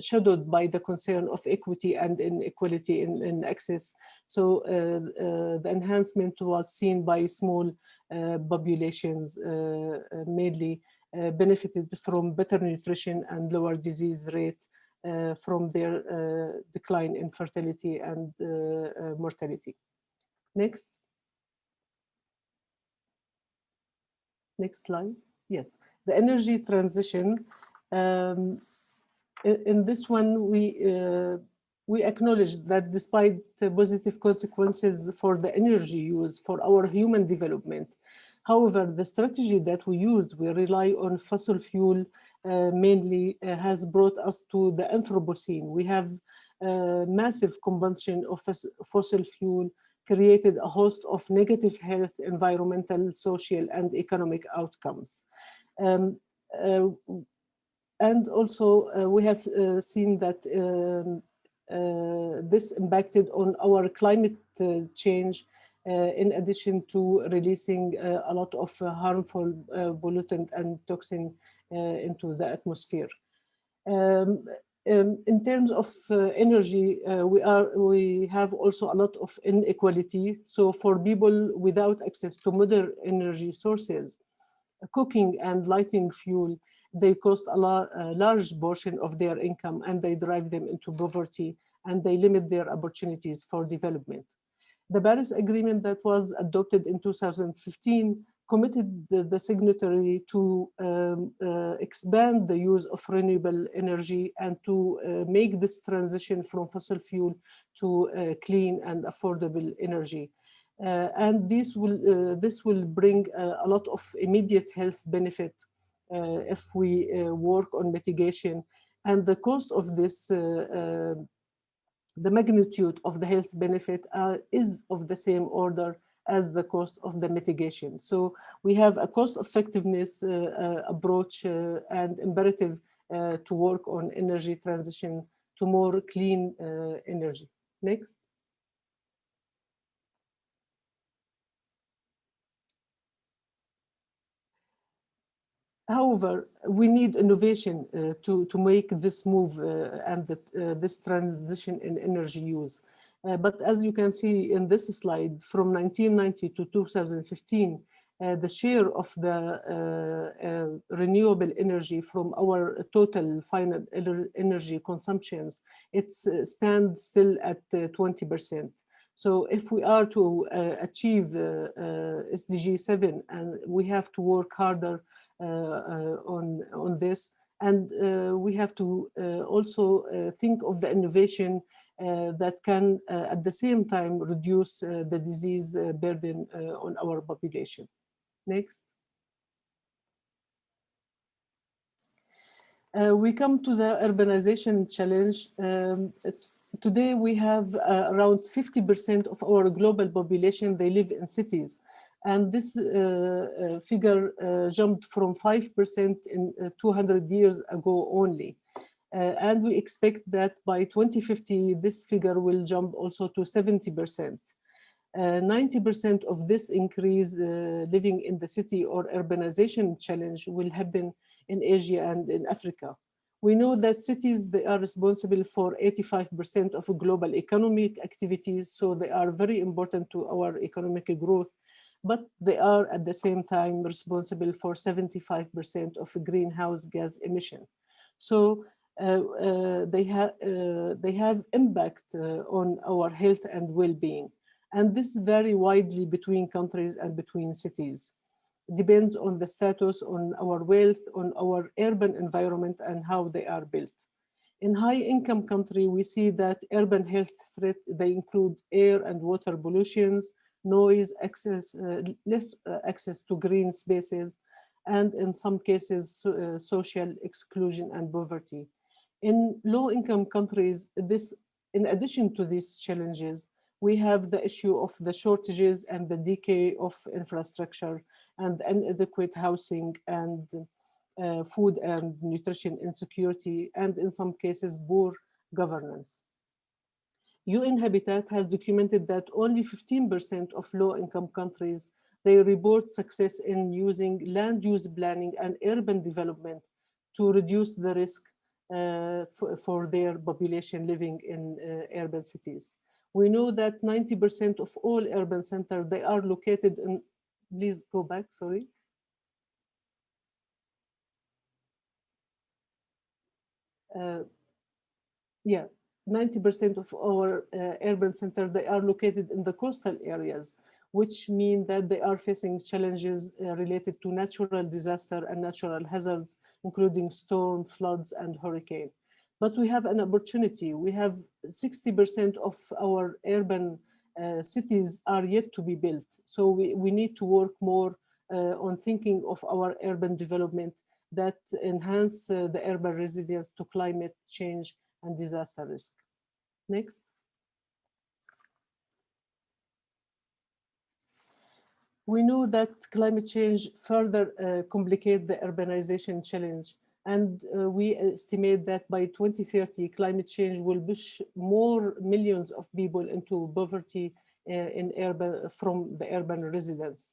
shadowed by the concern of equity and inequality in, in access. So uh, uh, the enhancement was seen by small uh, populations uh, uh, mainly benefited from better nutrition and lower disease rate from their decline in fertility and mortality. Next. Next slide. Yes, the energy transition. Um, in this one, we uh, we acknowledge that despite the positive consequences for the energy use for our human development, however, the strategy that we used, we rely on fossil fuel uh, mainly uh, has brought us to the Anthropocene. We have uh, massive combustion of fossil fuel created a host of negative health, environmental, social, and economic outcomes. Um, uh, and also, uh, we have uh, seen that um, uh, this impacted on our climate uh, change uh, in addition to releasing uh, a lot of harmful pollutant and toxin into the atmosphere. Um, um, in terms of energy, we are we have also a lot of inequality. So for people without access to modern energy sources, cooking and lighting fuel, they cost a, la a large portion of their income and they drive them into poverty and they limit their opportunities for development. The Paris Agreement that was adopted in 2015 committed the, the signatory to um, uh, expand the use of renewable energy and to uh, make this transition from fossil fuel to uh, clean and affordable energy. Uh, and this will, uh, this will bring uh, a lot of immediate health benefit Uh, if we uh, work on mitigation. And the cost of this uh, the magnitude of the health benefit uh, is of the same order as the cost of the mitigation. So we have a cost effectiveness uh, uh, approach and imperative to work on energy transition to more clean energy. Next. However, we need innovation uh, to, to make this move uh, and the, uh, this transition in energy use. but as you can see in this slide, from 1990 to 2015, the share of the renewable energy from our total final energy consumptions, it stands still at 20%. So if we are to uh, achieve uh, uh, SDG 7 and we have to work harder on, on this and we have to also think of the innovation that can at the same time reduce the disease burden on our population. Next. Uh, we come to the urbanization challenge. Um, today we have uh, around 50% of our global population, they live in cities. And this uh, uh, figure uh, jumped from 5% in 200 years ago only. and we expect that by 2050, this figure will jump also to 70%. 90% of this increase living in the city or urbanization challenge will happen in Asia and in Africa. We know that cities, they are responsible for 85% of global economic activities, so they are very important to our economic growth, but they are at the same time responsible for 75% of greenhouse gas emission. So uh, uh, they, ha uh, they have impact uh, on our health and well-being. And this vary widely between countries and between cities depends on the status, on our wealth, on our urban environment and how they are built. In high income country, we see that urban health threat, they include air and water pollutions, noise, access, uh, less uh, access to green spaces, and in some cases, uh, social exclusion and poverty. In low income countries, this, in addition to these challenges, we have the issue of the shortages and the decay of infrastructure and inadequate housing and uh, food and nutrition insecurity, and in some cases, poor governance. UN Habitat has documented that only 15% of low-income countries, they report success in using land use planning and urban development to reduce the risk uh, for, for, their population living in uh, urban cities. We know that 90% of all urban centers, they are located in please go back, sorry. Uh, yeah, 90% of our uh, urban center, they are located in the coastal areas, which mean that they are facing challenges uh, related to natural disaster and natural hazards, including storm, floods, and hurricane. But we have an opportunity. We have 60% of our urban cities are yet to be built. So we, we need to work more uh, on thinking of our urban development that enhance uh, the urban resilience to climate change and disaster risk. Next. We know that climate change further uh, complicate the urbanization challenge and uh, we estimate that by 2030 climate change will push more millions of people into poverty uh, in urban from the urban residents.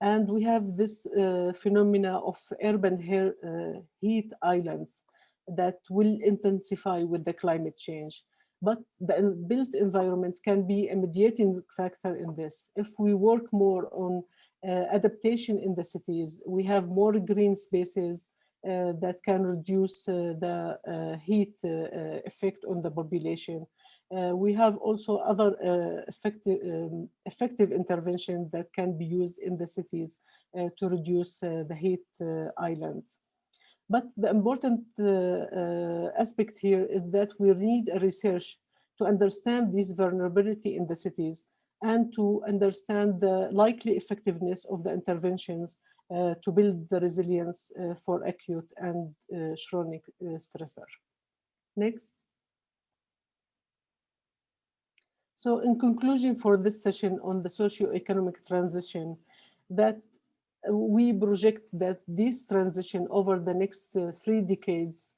And we have this uh, phenomena of urban hair, uh, heat islands that will intensify with the climate change. But the built environment can be a mediating factor in this. If we work more on uh, adaptation in the cities, we have more green spaces that can reduce uh, the uh, heat uh, effect on the population. Uh, we have also other uh, effective, um, effective interventions that can be used in the cities uh, to reduce the heat islands. But the important aspect here is that we need a research to understand this vulnerability in the cities and to understand the likely effectiveness of the interventions uh, to build the resilience uh, for acute and uh, chronic stressor. Next. So in conclusion for this session on the socio-economic transition, that we project that this transition over the next uh, three decades,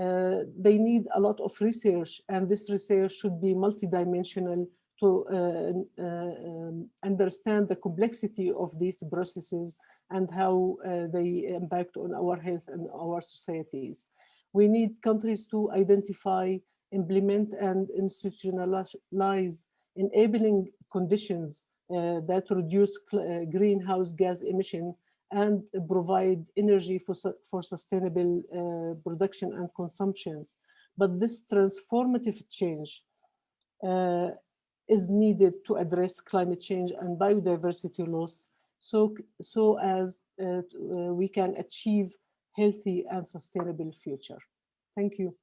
uh, they need a lot of research and this research should be multidimensional to uh, um, understand the complexity of these processes and how uh, they impact on our health and our societies. We need countries to identify implement and institutionalize enabling conditions uh, that reduce uh, greenhouse gas emission and provide energy for, for sustainable uh, production and consumptions. But this transformative change uh, is needed to address climate change and biodiversity loss so, so as uh, uh, we can achieve healthy and sustainable future. Thank you.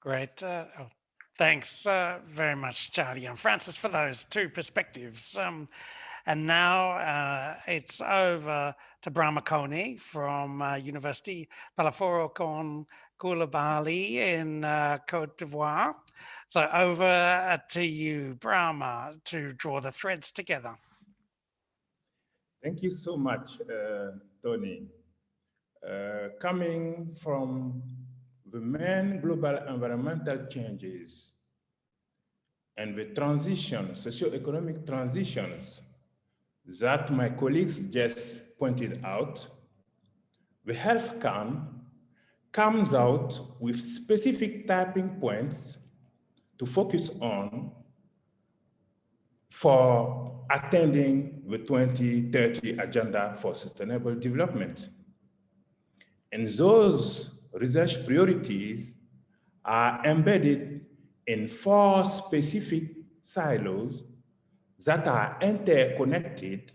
Great. Uh, oh, thanks uh, very much, Charlie and Frances, for those two perspectives. Um, and now uh, it's over to Brahma Koné from uh, University Peleforo Coulibaly in uh, Cote d'Ivoire. So over uh, to you, Brahma, to draw the threads together. Thank you so much, Tony. coming from the main global environmental changes and the transition, socio-economic transitions that my colleagues just pointed out, the health KAN comes out with specific typing points to focus on for attending the 2030 Agenda for Sustainable Development. And those research priorities are embedded in four specific silos that are interconnected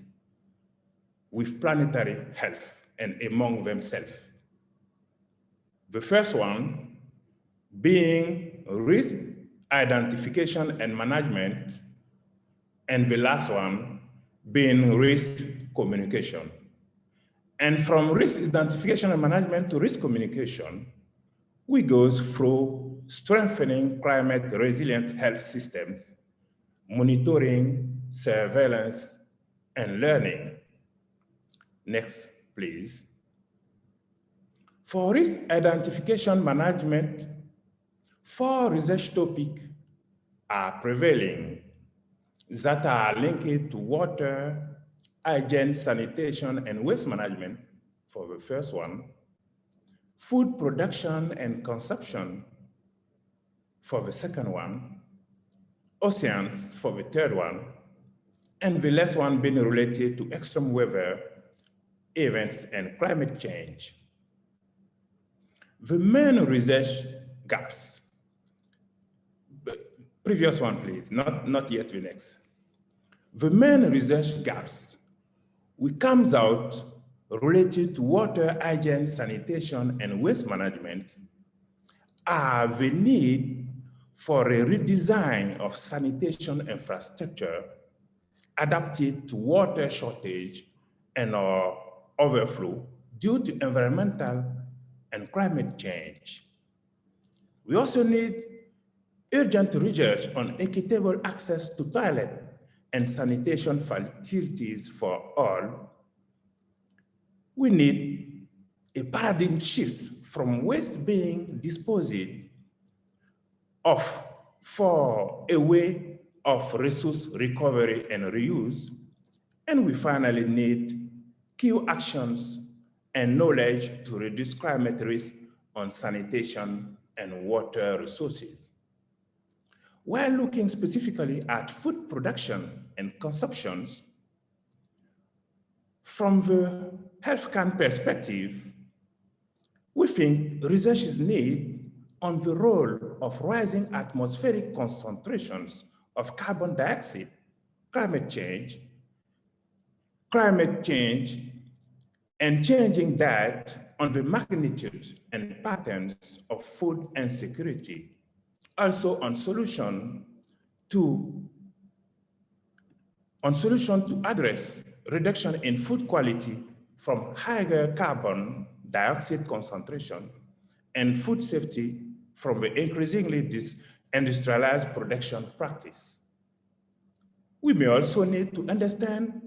with planetary health and among themselves. The first one being risk identification and management, and the last one being risk communication. And from risk identification and management to risk communication, we go through strengthening climate resilient health systems, monitoring, surveillance, and learning. Next, please. For risk identification management, four research topics are prevailing that are linked to water, hygiene, sanitation, and waste management for the first one, food production and consumption for the second one, oceans for the third one, and the last one being related to extreme weather events and climate change. the main research gaps. Previous one, please, not, not yet the next. The main research gaps which comes out related to water hygiene, sanitation, and waste management are the need for a redesign of sanitation infrastructure adapted to water shortage and uh, overflow due to environmental and climate change. We also need urgent research on equitable access to toilet and sanitation facilities for all. We need a paradigm shift from waste being disposed of for a way of resource recovery and reuse. And we finally need key actions and knowledge to reduce climate risk on sanitation and water resources. While looking specifically at food production and consumptions, from the health KAN perspective, we think research is needed on the role of rising atmospheric concentrations of carbon dioxide, climate change, climate change, and changing that on the magnitude and patterns of food insecurity also on solution to on solution to address reduction in food quality from higher carbon dioxide concentration and food safety from the increasingly industrialized production practice. We may also need to understand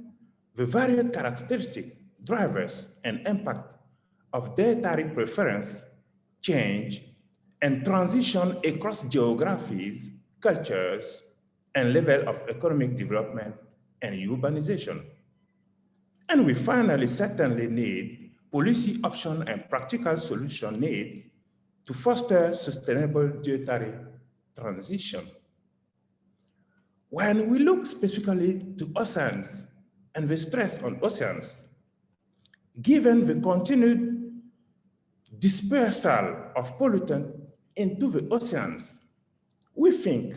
the varied characteristic drivers and impact of dietary preference change and transition across geographies, cultures, and level of economic development and urbanization. And we finally certainly need policy option and practical solution needs to foster sustainable dietary transition. When we look specifically to oceans and the stress on oceans, given the continued dispersal of pollutant into the oceans, we think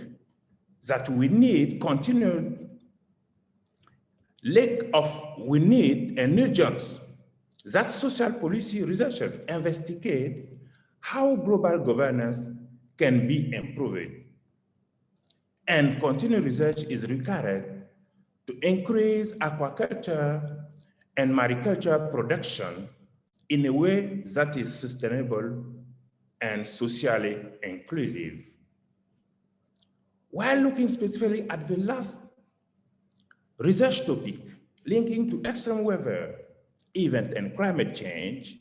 that we need continued lack of, we need an urgence that social policy researchers investigate how global governance can be improved. And continued research is required to increase aquaculture and mariculture production in a way that is sustainable and socially inclusive. While looking specifically at the last research topic linking to extreme weather, event, and climate change,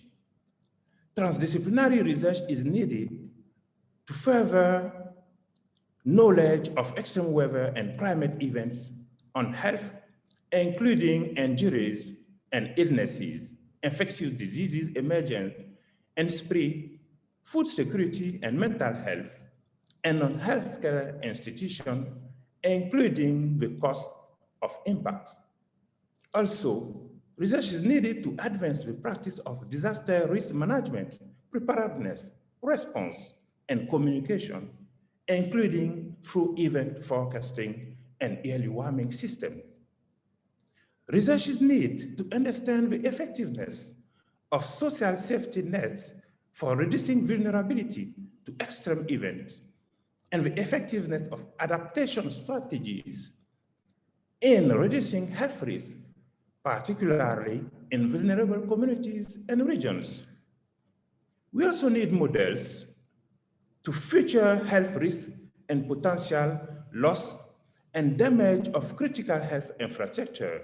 transdisciplinary research is needed to further knowledge of extreme weather and climate events on health, including injuries and illnesses, infectious diseases emergent and spread food security and mental health, and on healthcare institutions, including the cost of impact. Also, research is needed to advance the practice of disaster risk management, preparedness, response, and communication, including through event forecasting and early warning systems. Research is needed to understand the effectiveness of social safety nets for reducing vulnerability to extreme events and the effectiveness of adaptation strategies in reducing health risks, particularly in vulnerable communities and regions. We also need models to future health risks and potential loss and damage of critical health infrastructure,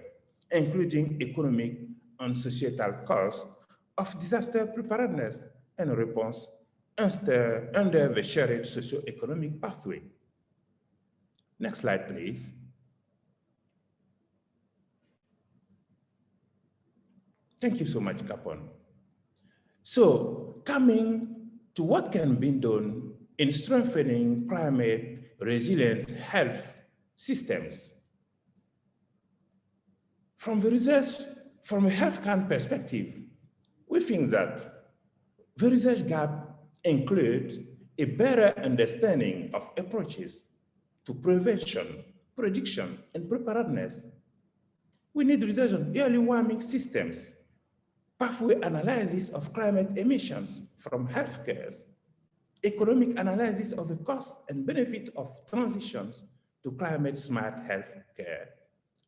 including economic and societal costs of disaster preparedness and response under the shared socio-economic pathway. Next slide, please. Thank you so much, Capon. So coming to what can be done in strengthening climate resilient health systems. From the research, from a health care perspective, we think that the research gap includes a better understanding of approaches to prevention, prediction, and preparedness. We need research on early warming systems, pathway analysis of climate emissions from healthcare, economic analysis of the cost and benefit of transitions to climate smart healthcare.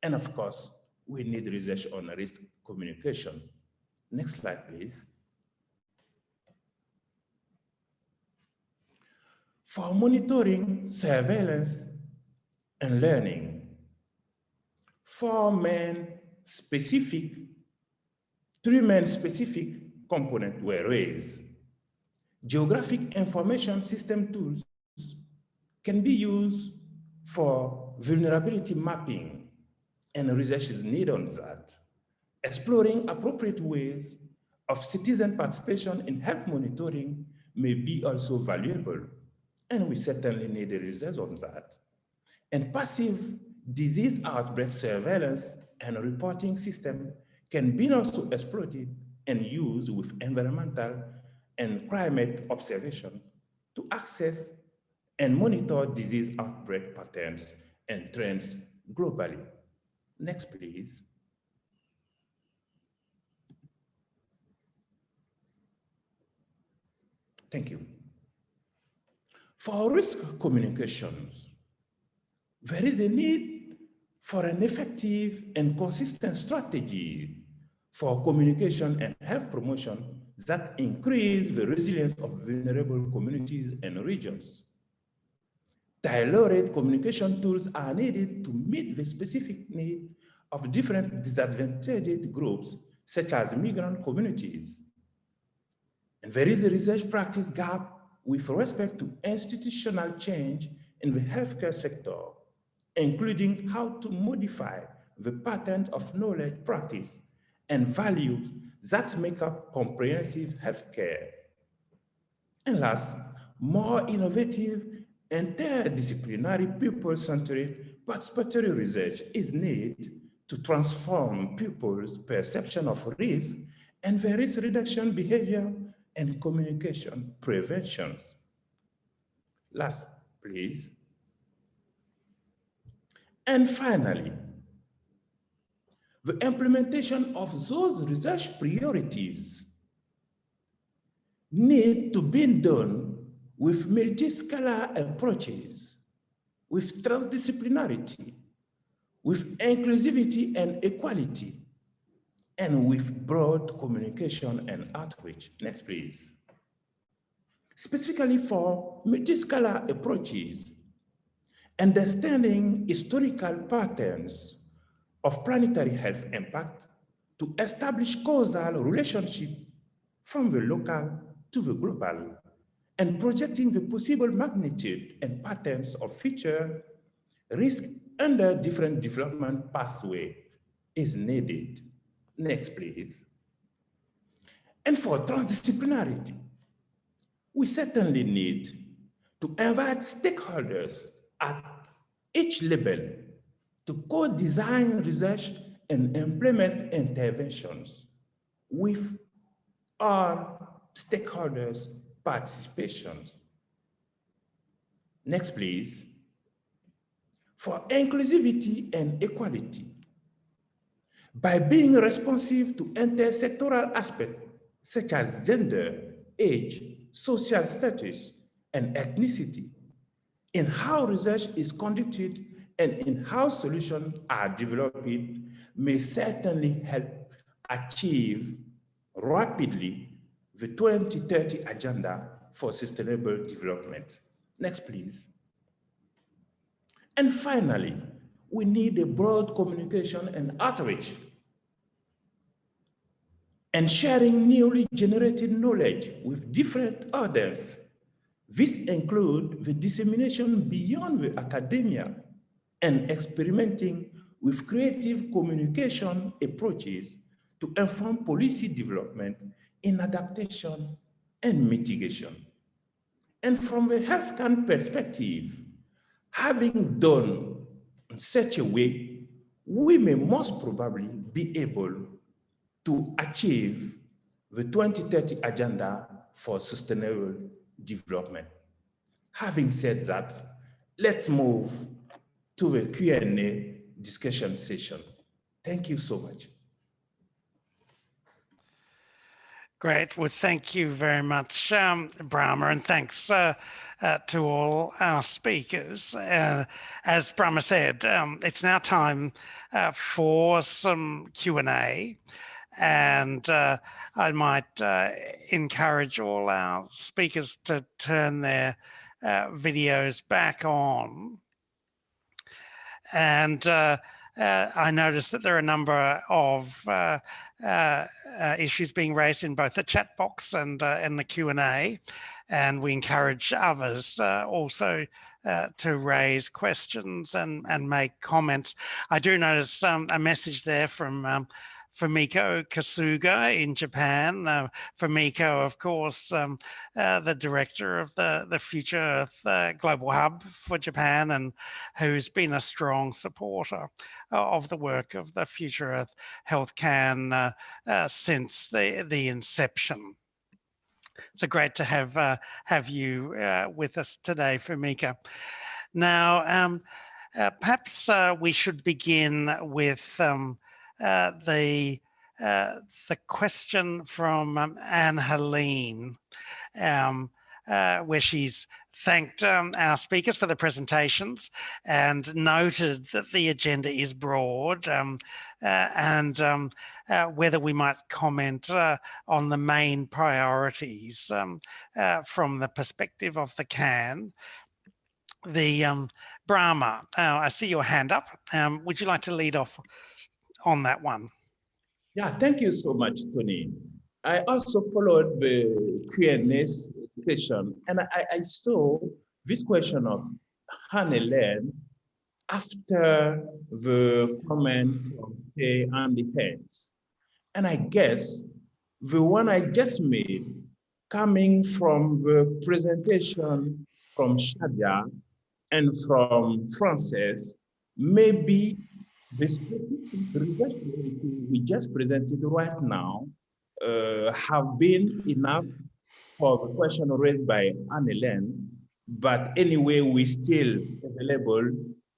And of course, we need research on risk communication. Next slide, please. For monitoring, surveillance, and learning, four main specific, three main specific components were raised. Geographic information system tools can be used for vulnerability mapping and research is needed on that. Exploring appropriate ways of citizen participation in health monitoring may be also valuable, and we certainly need a research on that. And passive disease outbreak surveillance and reporting system can be also exploited and used with environmental and climate observation to access and monitor disease outbreak patterns and trends globally. Next, please. Thank you. For risk communications, there is a need for an effective and consistent strategy for communication and health promotion that increase the resilience of vulnerable communities and regions. Tailored communication tools are needed to meet the specific need of different disadvantaged groups, such as migrant communities. And there is a research practice gap with respect to institutional change in the healthcare sector, including how to modify the pattern of knowledge practice and values that make up comprehensive healthcare. And last, more innovative interdisciplinary people-centered participatory research is needed to transform people's perception of risk and the risk reduction behavior and communication preventions. Last, please. And finally, the implementation of those research priorities need to be done with multi-scalar approaches, with transdisciplinarity, with inclusivity and equality, and with broad communication and outreach. Next, please. Specifically for multi-scalar approaches, understanding historical patterns of planetary health impact to establish causal relationship from the local to the global and projecting the possible magnitude and patterns of future risk under different development pathway is needed. Next, please. And for transdisciplinarity, we certainly need to invite stakeholders at each level to co-design research and implement interventions with all stakeholders' participations. Next, please. For inclusivity and equality, by being responsive to intersectoral aspects such as gender, age, social status, and ethnicity, in how research is conducted and in how solutions are developed may certainly help achieve rapidly the 2030 agenda for sustainable development. Next, please. And finally, we need a broad communication and outreach and sharing newly generated knowledge with different audience. This includes the dissemination beyond the academia and experimenting with creative communication approaches to inform policy development in adaptation and mitigation. And from the healthcare perspective, having done in such a way, we may most probably be able to achieve the 2030 agenda for sustainable development. Having said that, let's move to the Q&A discussion session. Thank you so much. Great. Well, thank you very much, um, Brahma, and thanks uh, uh, to all our speakers. Uh, as Brahma said, um, it's now time uh, for some Q&A. And uh, I might uh, encourage all our speakers to turn their videos back on. And I noticed that there are a number of uh, uh, issues being raised in both the chat box and uh, in the Q&A. And we encourage others also uh, to raise questions and, and make comments. I do notice um, a message there from um, Fumiko Kasuga in Japan. Uh, Fumiko, of course, um, uh, the director of the, the Future Earth uh, Global Hub for Japan and who's been a strong supporter uh, of the work of the Future Earth Health KAN uh, uh, since the, the inception. So great to have have you with us today, Fumiko. Now, um, perhaps we should begin with um, uh, the uh, the question from um, Anne Helene, um, uh, where she's thanked um, our speakers for the presentations and noted that the agenda is broad um, uh, and um, uh, whether we might comment uh, on the main priorities um, from the perspective of the KAN. The Brahma, I see your hand up. would you like to lead off on that one. Yeah, thank you so much, Tony. I also followed the Q&A session and I, I, saw this question of Hannah after the comments from Kay and the heads. And I guess the one I just made coming from the presentation from Shadia and from Frances maybe the specific we just presented right now uh, have been enough for the question raised by Anne-Hélène, but anyway, we still available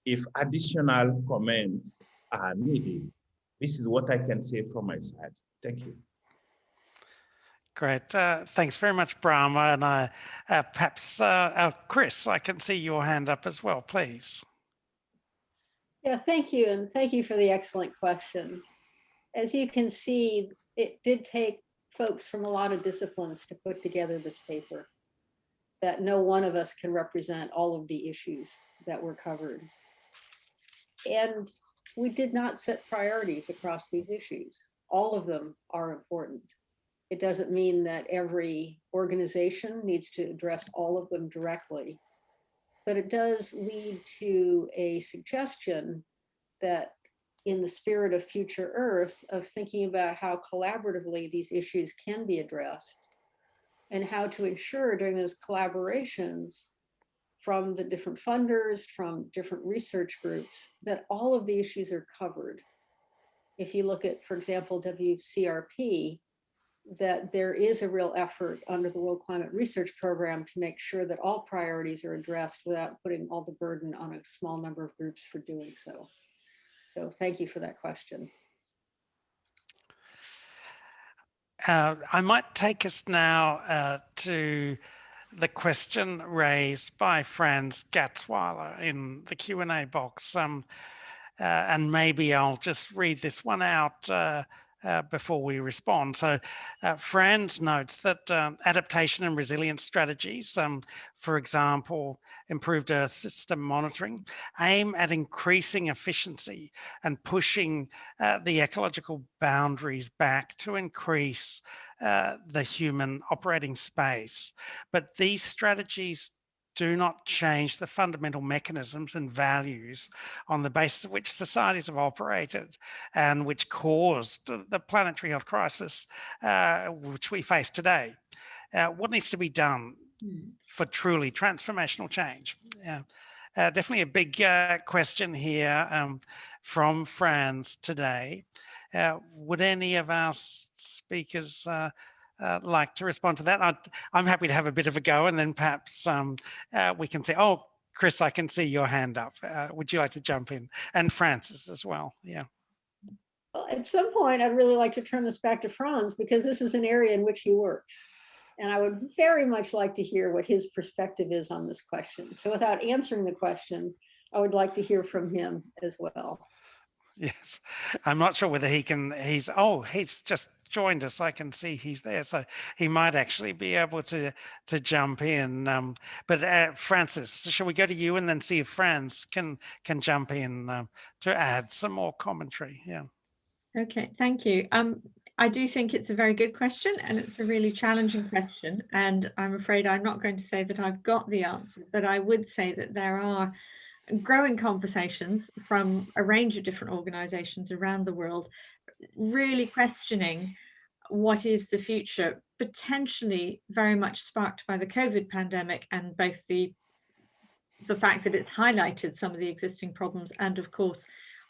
if additional comments are needed. This is what I can say from my side. Thank you. Great. Uh, thanks very much, Brahma. And uh, perhaps, uh, Chris, I can see your hand up as well, please. Yeah, thank you. And thank you for the excellent question. As you can see, it did take folks from a lot of disciplines to put together this paper that no one of us can represent all of the issues that were covered. And we did not set priorities across these issues. All of them are important. It doesn't mean that every organization needs to address all of them directly, but it does lead to a suggestion that in the spirit of future Earth, of thinking about how collaboratively these issues can be addressed and how to ensure during those collaborations from the different funders, from different research groups, that all of the issues are covered. If you look at, for example, WCRP, that there is a real effort under the World Climate Research Program to make sure that all priorities are addressed without putting all the burden on a small number of groups for doing so. So thank you for that question. Uh, I might take us now uh, to the question raised by Franz Gatzweiler in the Q&A box. Um, uh, and maybe I'll just read this one out uh, before we respond. So uh, Franz notes that um, adaptation and resilience strategies, um, for example, improved Earth system monitoring, aim at increasing efficiency and pushing uh, the ecological boundaries back to increase uh, the human operating space. But these strategies do not change the fundamental mechanisms and values on the basis of which societies have operated and which caused the planetary health crisis uh, which we face today. Uh, what needs to be done hmm. for truly transformational change? Yeah. Uh, definitely a big uh, question here um, from Franz today. Uh, would any of our speakers uh, like to respond to that? i am happy to have a bit of a go and then perhaps um, uh, we can say, oh, Chris, I can see your hand up. Uh, would you like to jump in? And Frances as well, yeah. Well, at some point, I'd really like to turn this back to Franz because this is an area in which he works. And I would very much like to hear what his perspective is on this question. So without answering the question, I would like to hear from him as well. Yes, I'm not sure whether he can, he's, oh, he's just joined us. I can see he's there. So he might actually be able to to jump in. Um, but uh, Frances, shall we go to you and then see if Franz can can jump in um, to add some more commentary? Yeah. Okay, thank you. Um, I do think it's a very good question and it's a really challenging question. And I'm afraid I'm not going to say that I've got the answer, but I would say that there are growing conversations from a range of different organizations around the world, really questioning what is the future, potentially very much sparked by the COVID pandemic and both the the fact that it's highlighted some of the existing problems and of course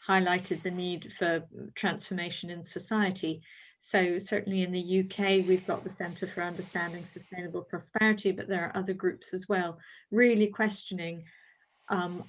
highlighted the need for transformation in society. So certainly in the UK, we've got the Centre for Understanding Sustainable Prosperity, but there are other groups as well, really questioning um,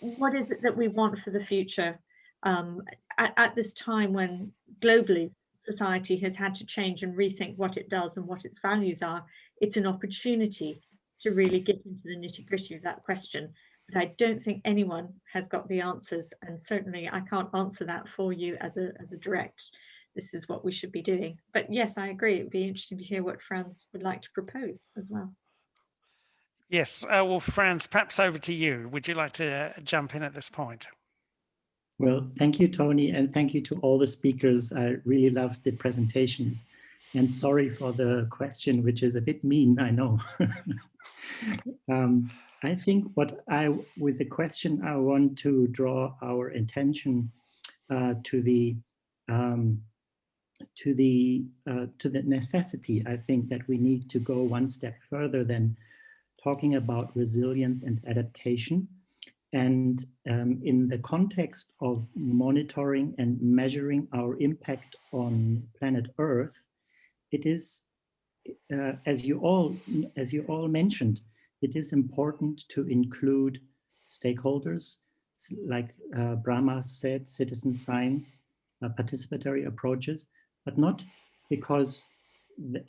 what is it that we want for the future um, at, at, this time when globally society has had to change and rethink what it does and what its values are, it's an opportunity to really get into the nitty gritty of that question. But I don't think anyone has got the answers and certainly I can't answer that for you as a, as a direct, this is what we should be doing. But yes, I agree. It'd be interesting to hear what Franz would like to propose as well. Yes, uh, well, Franz, perhaps over to you. Would you like to uh, jump in at this point? Well, thank you, Tony, and thank you to all the speakers. I really loved the presentations. And sorry for the question, which is a bit mean, I know. um, I think what I, with the question, I want to draw our attention uh, to the um, to the uh, to the necessity. I think that we need to go one step further than talking about resilience and adaptation. And um, in the context of monitoring and measuring our impact on planet Earth, it is, uh, as you all as you all mentioned, it is important to include stakeholders, like uh, Brahma said, citizen science, uh, participatory approaches, but not because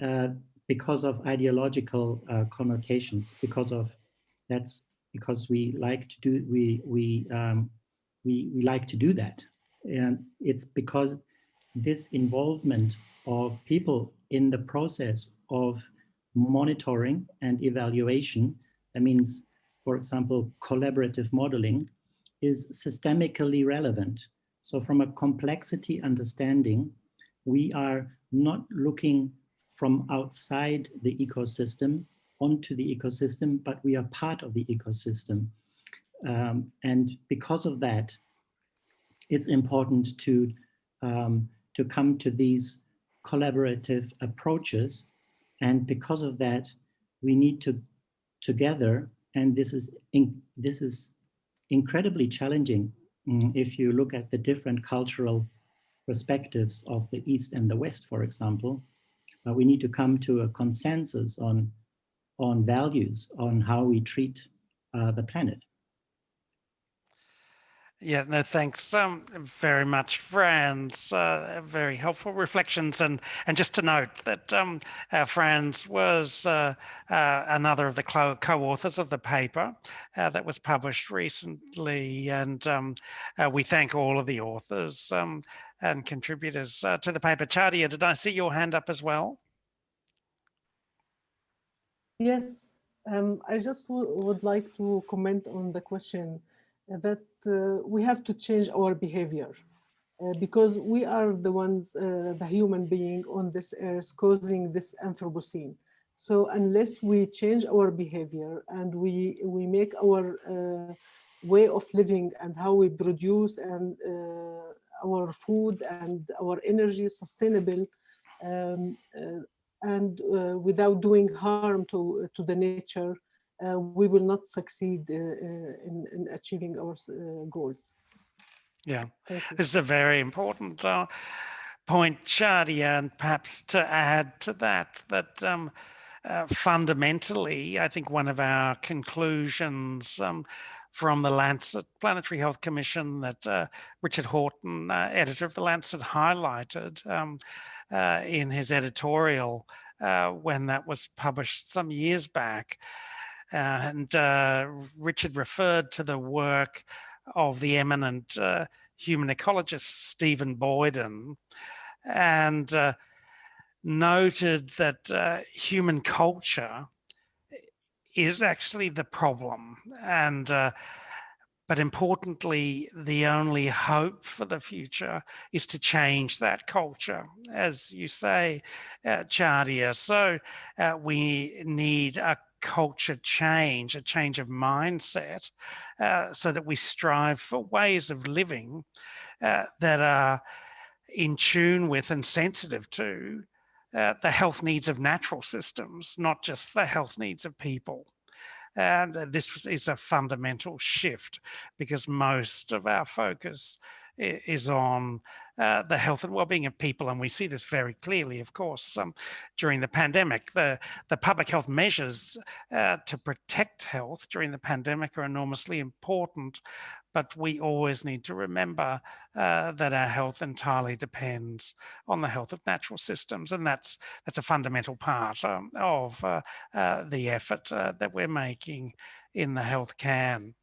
uh, because of ideological uh, connotations, because of that's because we like to do we we um, we we like to do that, and it's because this involvement of people in the process of monitoring and evaluation, that means, for example, collaborative modeling, is systemically relevant. So from a complexity understanding, we are not looking from outside the ecosystem onto the ecosystem, but we are part of the ecosystem. Um, and because of that, it's important to, um, to come to these collaborative approaches. And because of that, we need to together, and this is, in, this is incredibly challenging um, if you look at the different cultural perspectives of the East and the West, for example, we need to come to a consensus on, on values, on how we treat uh, the planet. Yeah, no, thanks um, very much, Franz. Uh, very helpful reflections. And and just to note that um, uh, Franz was uh, uh another of the co-authors of the paper uh, that was published recently. And um, uh, we thank all of the authors um, and contributors to the paper. Shadia, did I see your hand up as well? Yes, um, I just would like to comment on the question that uh, we have to change our behavior uh, because we are the ones, uh, the human being on this earth causing this Anthropocene. So unless we change our behavior and we, we make our uh, way of living and how we produce and uh, our food and our energy sustainable, um, uh, and without doing harm to, to the nature, uh, we will not succeed uh, uh, in, in, achieving our goals. Yeah, this is a very important point, Shadia, and perhaps to add to that, that um, uh, fundamentally, I think one of our conclusions um, from the Lancet Planetary Health Commission that uh, Richard Horton, uh, editor of the Lancet, highlighted um, uh, in his editorial uh, when that was published some years back. and uh, Richard referred to the work of the eminent human ecologist Stephen Boyden and noted that human culture is actually the problem and uh, but importantly the only hope for the future is to change that culture as you say uh, Shadia so uh, we need a culture change a change of mindset uh, so that we strive for ways of living uh, that are in tune with and sensitive to uh, the health needs of natural systems, not just the health needs of people. And uh, this is a fundamental shift because most of our focus is on uh, the health and well-being of people. And we see this very clearly, of course, um, during the pandemic. The, the public health measures uh, to protect health during the pandemic are enormously important, but we always need to remember uh, that our health entirely depends on the health of natural systems. And that's, that's a fundamental part um, of uh, uh, the effort uh, that we're making in the Health KAN.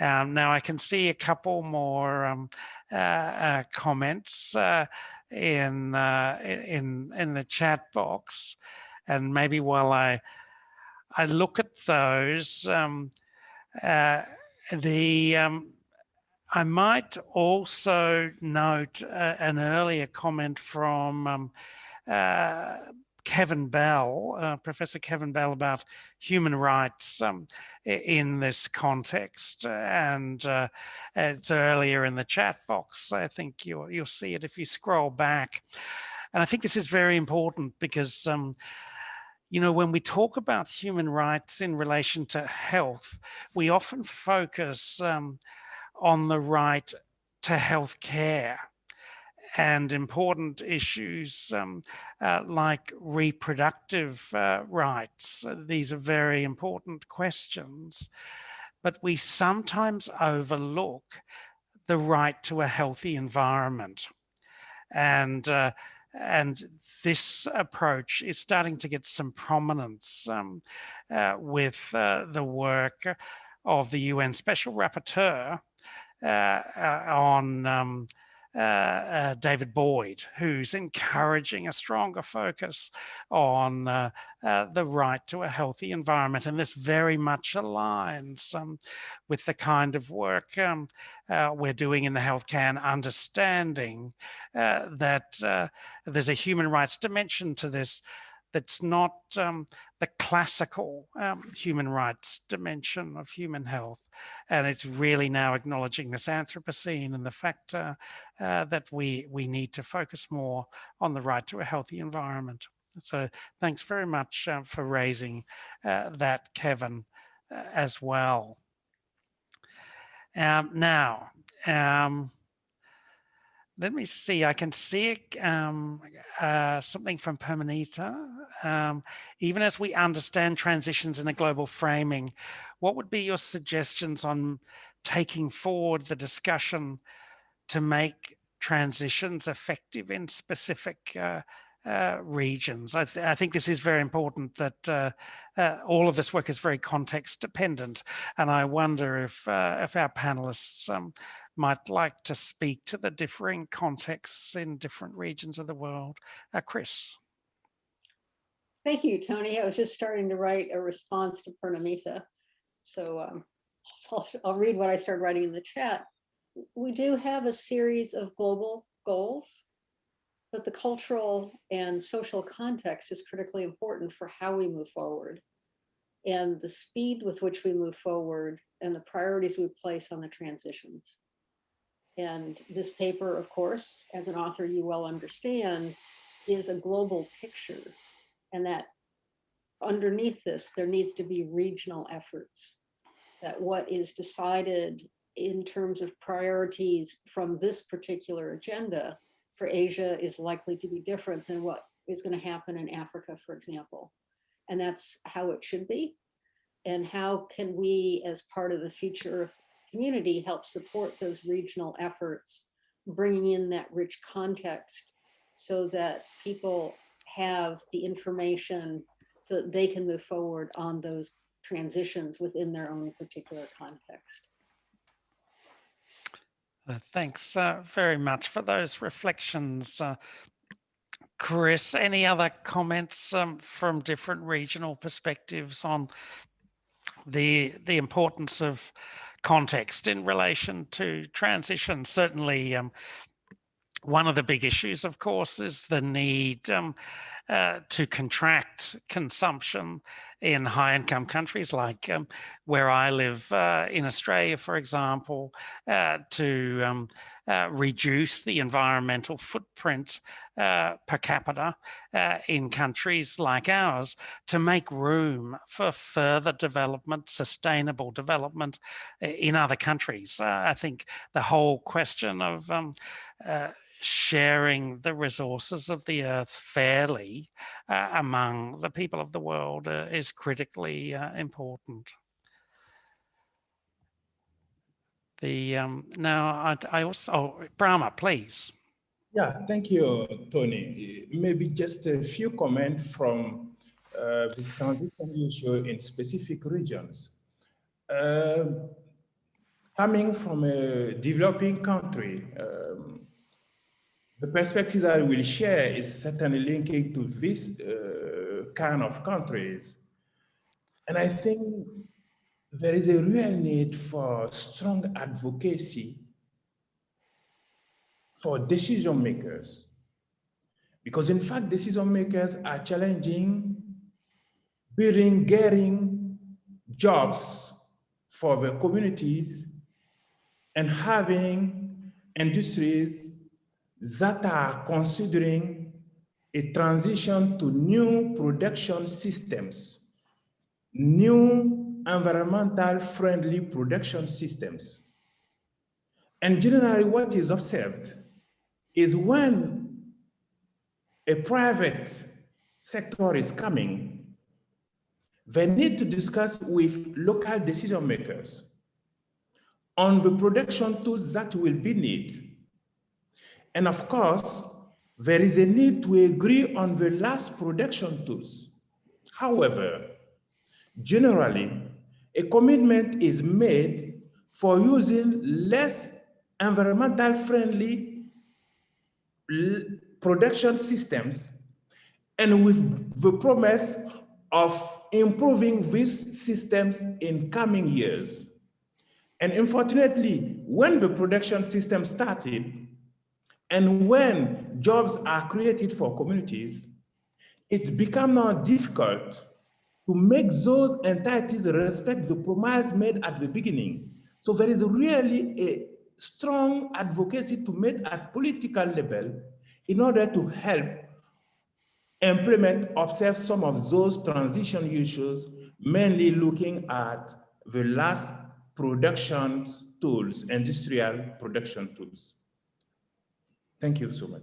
Um, now I can see a couple more um, uh, uh, comments uh, in in in the chat box, and maybe while I I look at those, um, the um, I might also note an earlier comment from um, uh, Kevin Bell, uh, Professor Kevin Bell, about human rights um, in this context. And uh, it's earlier in the chat box. I think you'll, you'll see it if you scroll back. And I think this is very important because, um, you know, when we talk about human rights in relation to health, we often focus um, on the right to health care and important issues um, uh, like reproductive uh, rights. These are very important questions, but we sometimes overlook the right to a healthy environment. And, uh, and this approach is starting to get some prominence um, uh, with uh, the work of the UN Special Rapporteur on um, uh, uh, David Boyd, who's encouraging a stronger focus on uh, uh, the right to a healthy environment. And this very much aligns um, with the kind of work um, uh, we're doing in the Health KAN, understanding uh, that there's a human rights dimension to this that's not um, the classical um, human rights dimension of human health. And it's really now acknowledging this Anthropocene and the fact uh, uh, that we, we need to focus more on the right to a healthy environment. So thanks very much uh, for raising uh, that, Kevin, uh, as well. Um, now, um, let me see, I can see um, uh, something from Purnamita. Um, even as we understand transitions in a global framing, what would be your suggestions on taking forward the discussion to make transitions effective in specific uh, uh, regions? I, th I, think this is very important that uh, uh, all of this work is very context dependent. And I wonder if, uh, if our panelists um, might like to speak to the differing contexts in different regions of the world. Uh, Chris. Thank you, Tony. I was just starting to write a response to Purnamita. So um, I'll, I'll read what I started writing in the chat. We do have a series of global goals, but the cultural and social context is critically important for how we move forward and the speed with which we move forward and the priorities we place on the transitions. And this paper, of course, as an author you well understand, is a global picture. And that underneath this, there needs to be regional efforts. That what is decided in terms of priorities from this particular agenda for Asia is likely to be different than what is going to happen in Africa, for example. And that's how it should be. And how can we, as part of the Future Earth community, help support those regional efforts, bringing in that rich context so that people have the information so that they can move forward on those transitions within their own particular context. Uh, thanks uh, very much for those reflections. Uh, Chris, any other comments um, from different regional perspectives on the the importance of context in relation to transition? Certainly, um, one of the big issues, of course, is the need um, uh, to contract consumption in high income countries like um, where I live uh, in Australia, for example, uh, to um, uh, reduce the environmental footprint uh, per capita uh, in countries like ours to make room for further development, sustainable development in other countries. I think the whole question of um, sharing the resources of the earth fairly uh, among the people of the world uh, is critically uh, important. The um, now I, I also oh, Brahma, please. Yeah, thank you, Tony. Maybe just a few comments from uh, the transition issue in specific regions. Uh, coming from a developing country, um, the perspectives I will share is certainly linking to this uh, kind of countries. And I think there is a real need for strong advocacy for decision makers. Because in fact, decision makers are challenging building, getting jobs for the communities and having industries that are considering a transition to new production systems, new environmental friendly production systems. And generally what is observed is when a private sector is coming, they need to discuss with local decision makers on the production tools that will be needed and of course, there is a need to agree on the last production tools. However, generally, a commitment is made for using less environmental friendly production systems and with the promise of improving these systems in coming years. And unfortunately, when the production system started, and when jobs are created for communities, it becomes now difficult to make those entities respect the promise made at the beginning. So there is really a strong advocacy to make at political level in order to help implement, observe some of those transition issues, mainly looking at the last production tools, industrial production tools. Thank you so much.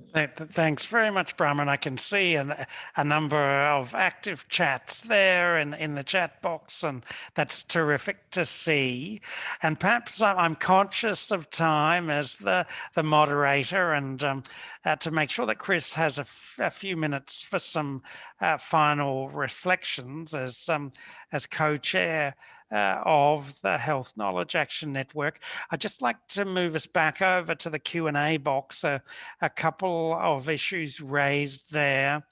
Thanks very much, Brahman. I can see an, a number of active chats there in, in the chat box, and that's terrific to see. And perhaps I'm conscious of time as the, the moderator and um, uh, to make sure that Chris has a, few minutes for some uh, final reflections as, um, as co-chair uh, of the Health Knowledge Action Network. I'd just like to move us back over to the Q&A box. Uh, a couple of issues raised there.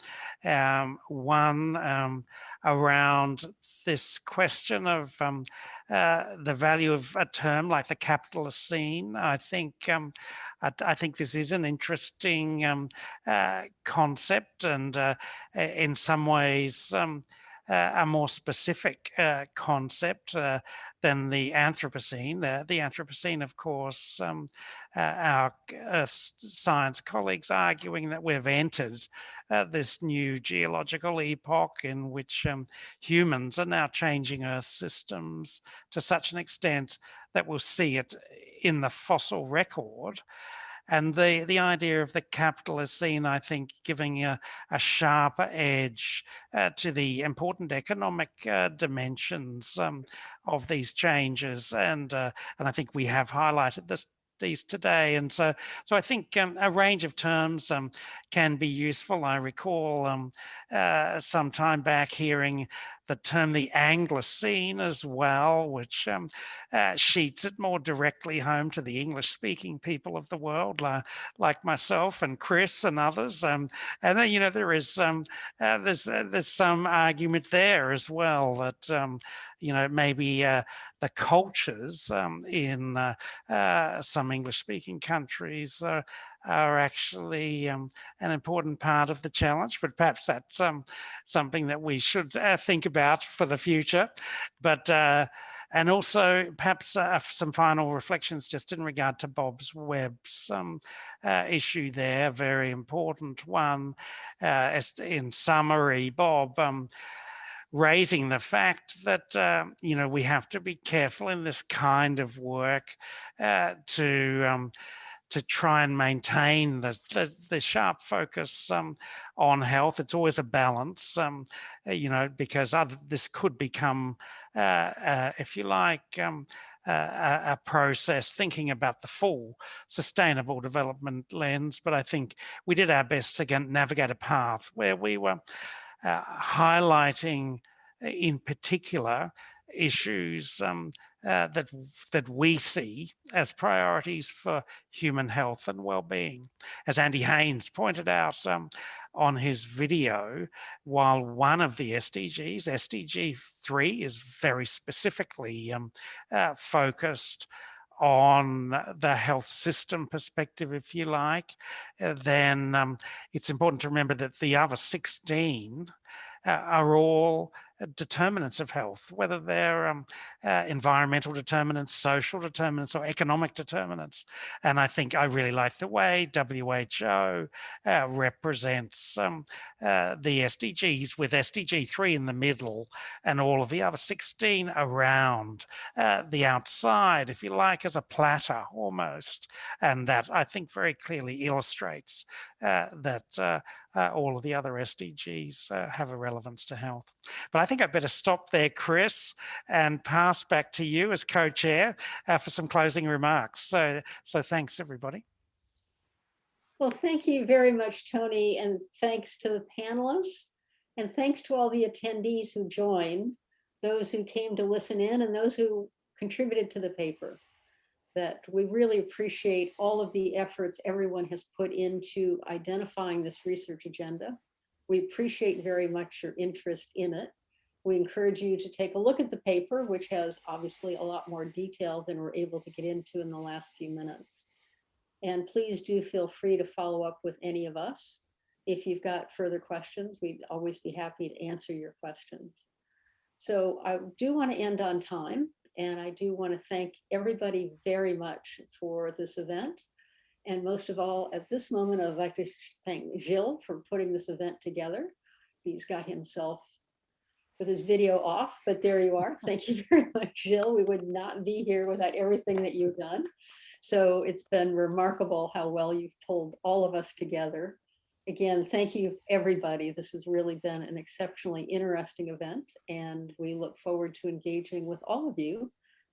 Um, one um, around this question of um, uh, the value of a term like the Capitalocene. I think um, I, I, think this is an interesting um, uh, concept, and uh, in some ways, um, a more specific uh, concept uh, than the Anthropocene. The, the Anthropocene, of course, um, uh, our Earth science colleagues arguing that we've entered uh, this new geological epoch in which um, humans are now changing Earth systems to such an extent that we'll see it in the fossil record. And the, the idea of the Capitalocene, I think, giving a, a sharper edge uh, to the important economic uh, dimensions um, of these changes. And, uh, and I think we have highlighted this these today. And so, so I think um, a range of terms um, can be useful. I recall um, uh, some time back hearing the term the Anglocene as well, which um, uh, sheets it more directly home to the English speaking people of the world, uh, like myself and Chris and others. Um, and then, you know, there is um, uh, there's uh, there's some argument there as well that um, you know maybe uh, the cultures um, in uh, uh, some English speaking countries uh, are actually um, an important part of the challenge, but perhaps that's um, something that we should uh, think about for the future. But uh, and also perhaps uh, some final reflections just in regard to Bob's um, uh, issue there, very important one. Uh, in summary, Bob, um, raising the fact that, uh, you know, we have to be careful in this kind of work uh, to um, to try and maintain the, the, the sharp focus um, on health. It's always a balance, um, uh, you know, because other, this could become, uh, uh, if you like, um, a, a, process thinking about the full sustainable development lens. But I think we did our best to navigate a path where we were uh, highlighting uh, in particular issues um, uh, that that we see as priorities for human health and well-being. As Andy Haines pointed out um, on his video, while one of the SDGs, SDG 3, is very specifically um, uh, focused on the health system perspective, if you like, uh, then um, it's important to remember that the other 16 uh, are all determinants of health, whether they're um, uh, environmental determinants, social determinants, or economic determinants. And I think I really like the way WHO uh, represents um, uh, the SDGs with SDG 3 in the middle and all of the other 16 around uh, the outside, if you like, as a platter almost. And that I think very clearly illustrates uh, all of the other SDGs have a relevance to health. But I think I'd better stop there, Chris, and pass back to you as co-chair uh, for some closing remarks. So, so thanks everybody. Well, thank you very much, Tony, and thanks to the panelists, and thanks to all the attendees who joined, those who came to listen in and those who contributed to the paper. That we really appreciate all of the efforts everyone has put into identifying this research agenda. We appreciate very much your interest in it. We encourage you to take a look at the paper, which has obviously a lot more detail than we're able to get into in the last few minutes. And please do feel free to follow up with any of us. If you've got further questions, we'd always be happy to answer your questions. So I do want to end on time, and I do want to thank everybody very much for this event. And most of all, at this moment, I'd like to thank Gilles for putting this event together. He's got himself with his video off, but there you are. Thank you very much, Jill. We would not be here without everything that you've done. So it's been remarkable how well you've pulled all of us together. Again, thank you, everybody. This has really been an exceptionally interesting event, and we look forward to engaging with all of you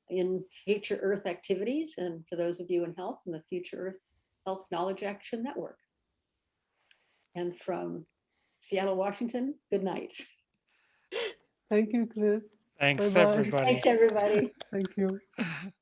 in Future Earth activities, and for those of you in health, in the Future Earth Health Knowledge Action Network. And from Seattle, Washington, good night. Thank you, Chris. Thanks, Bye-bye. everybody. Thanks, everybody. Thank you.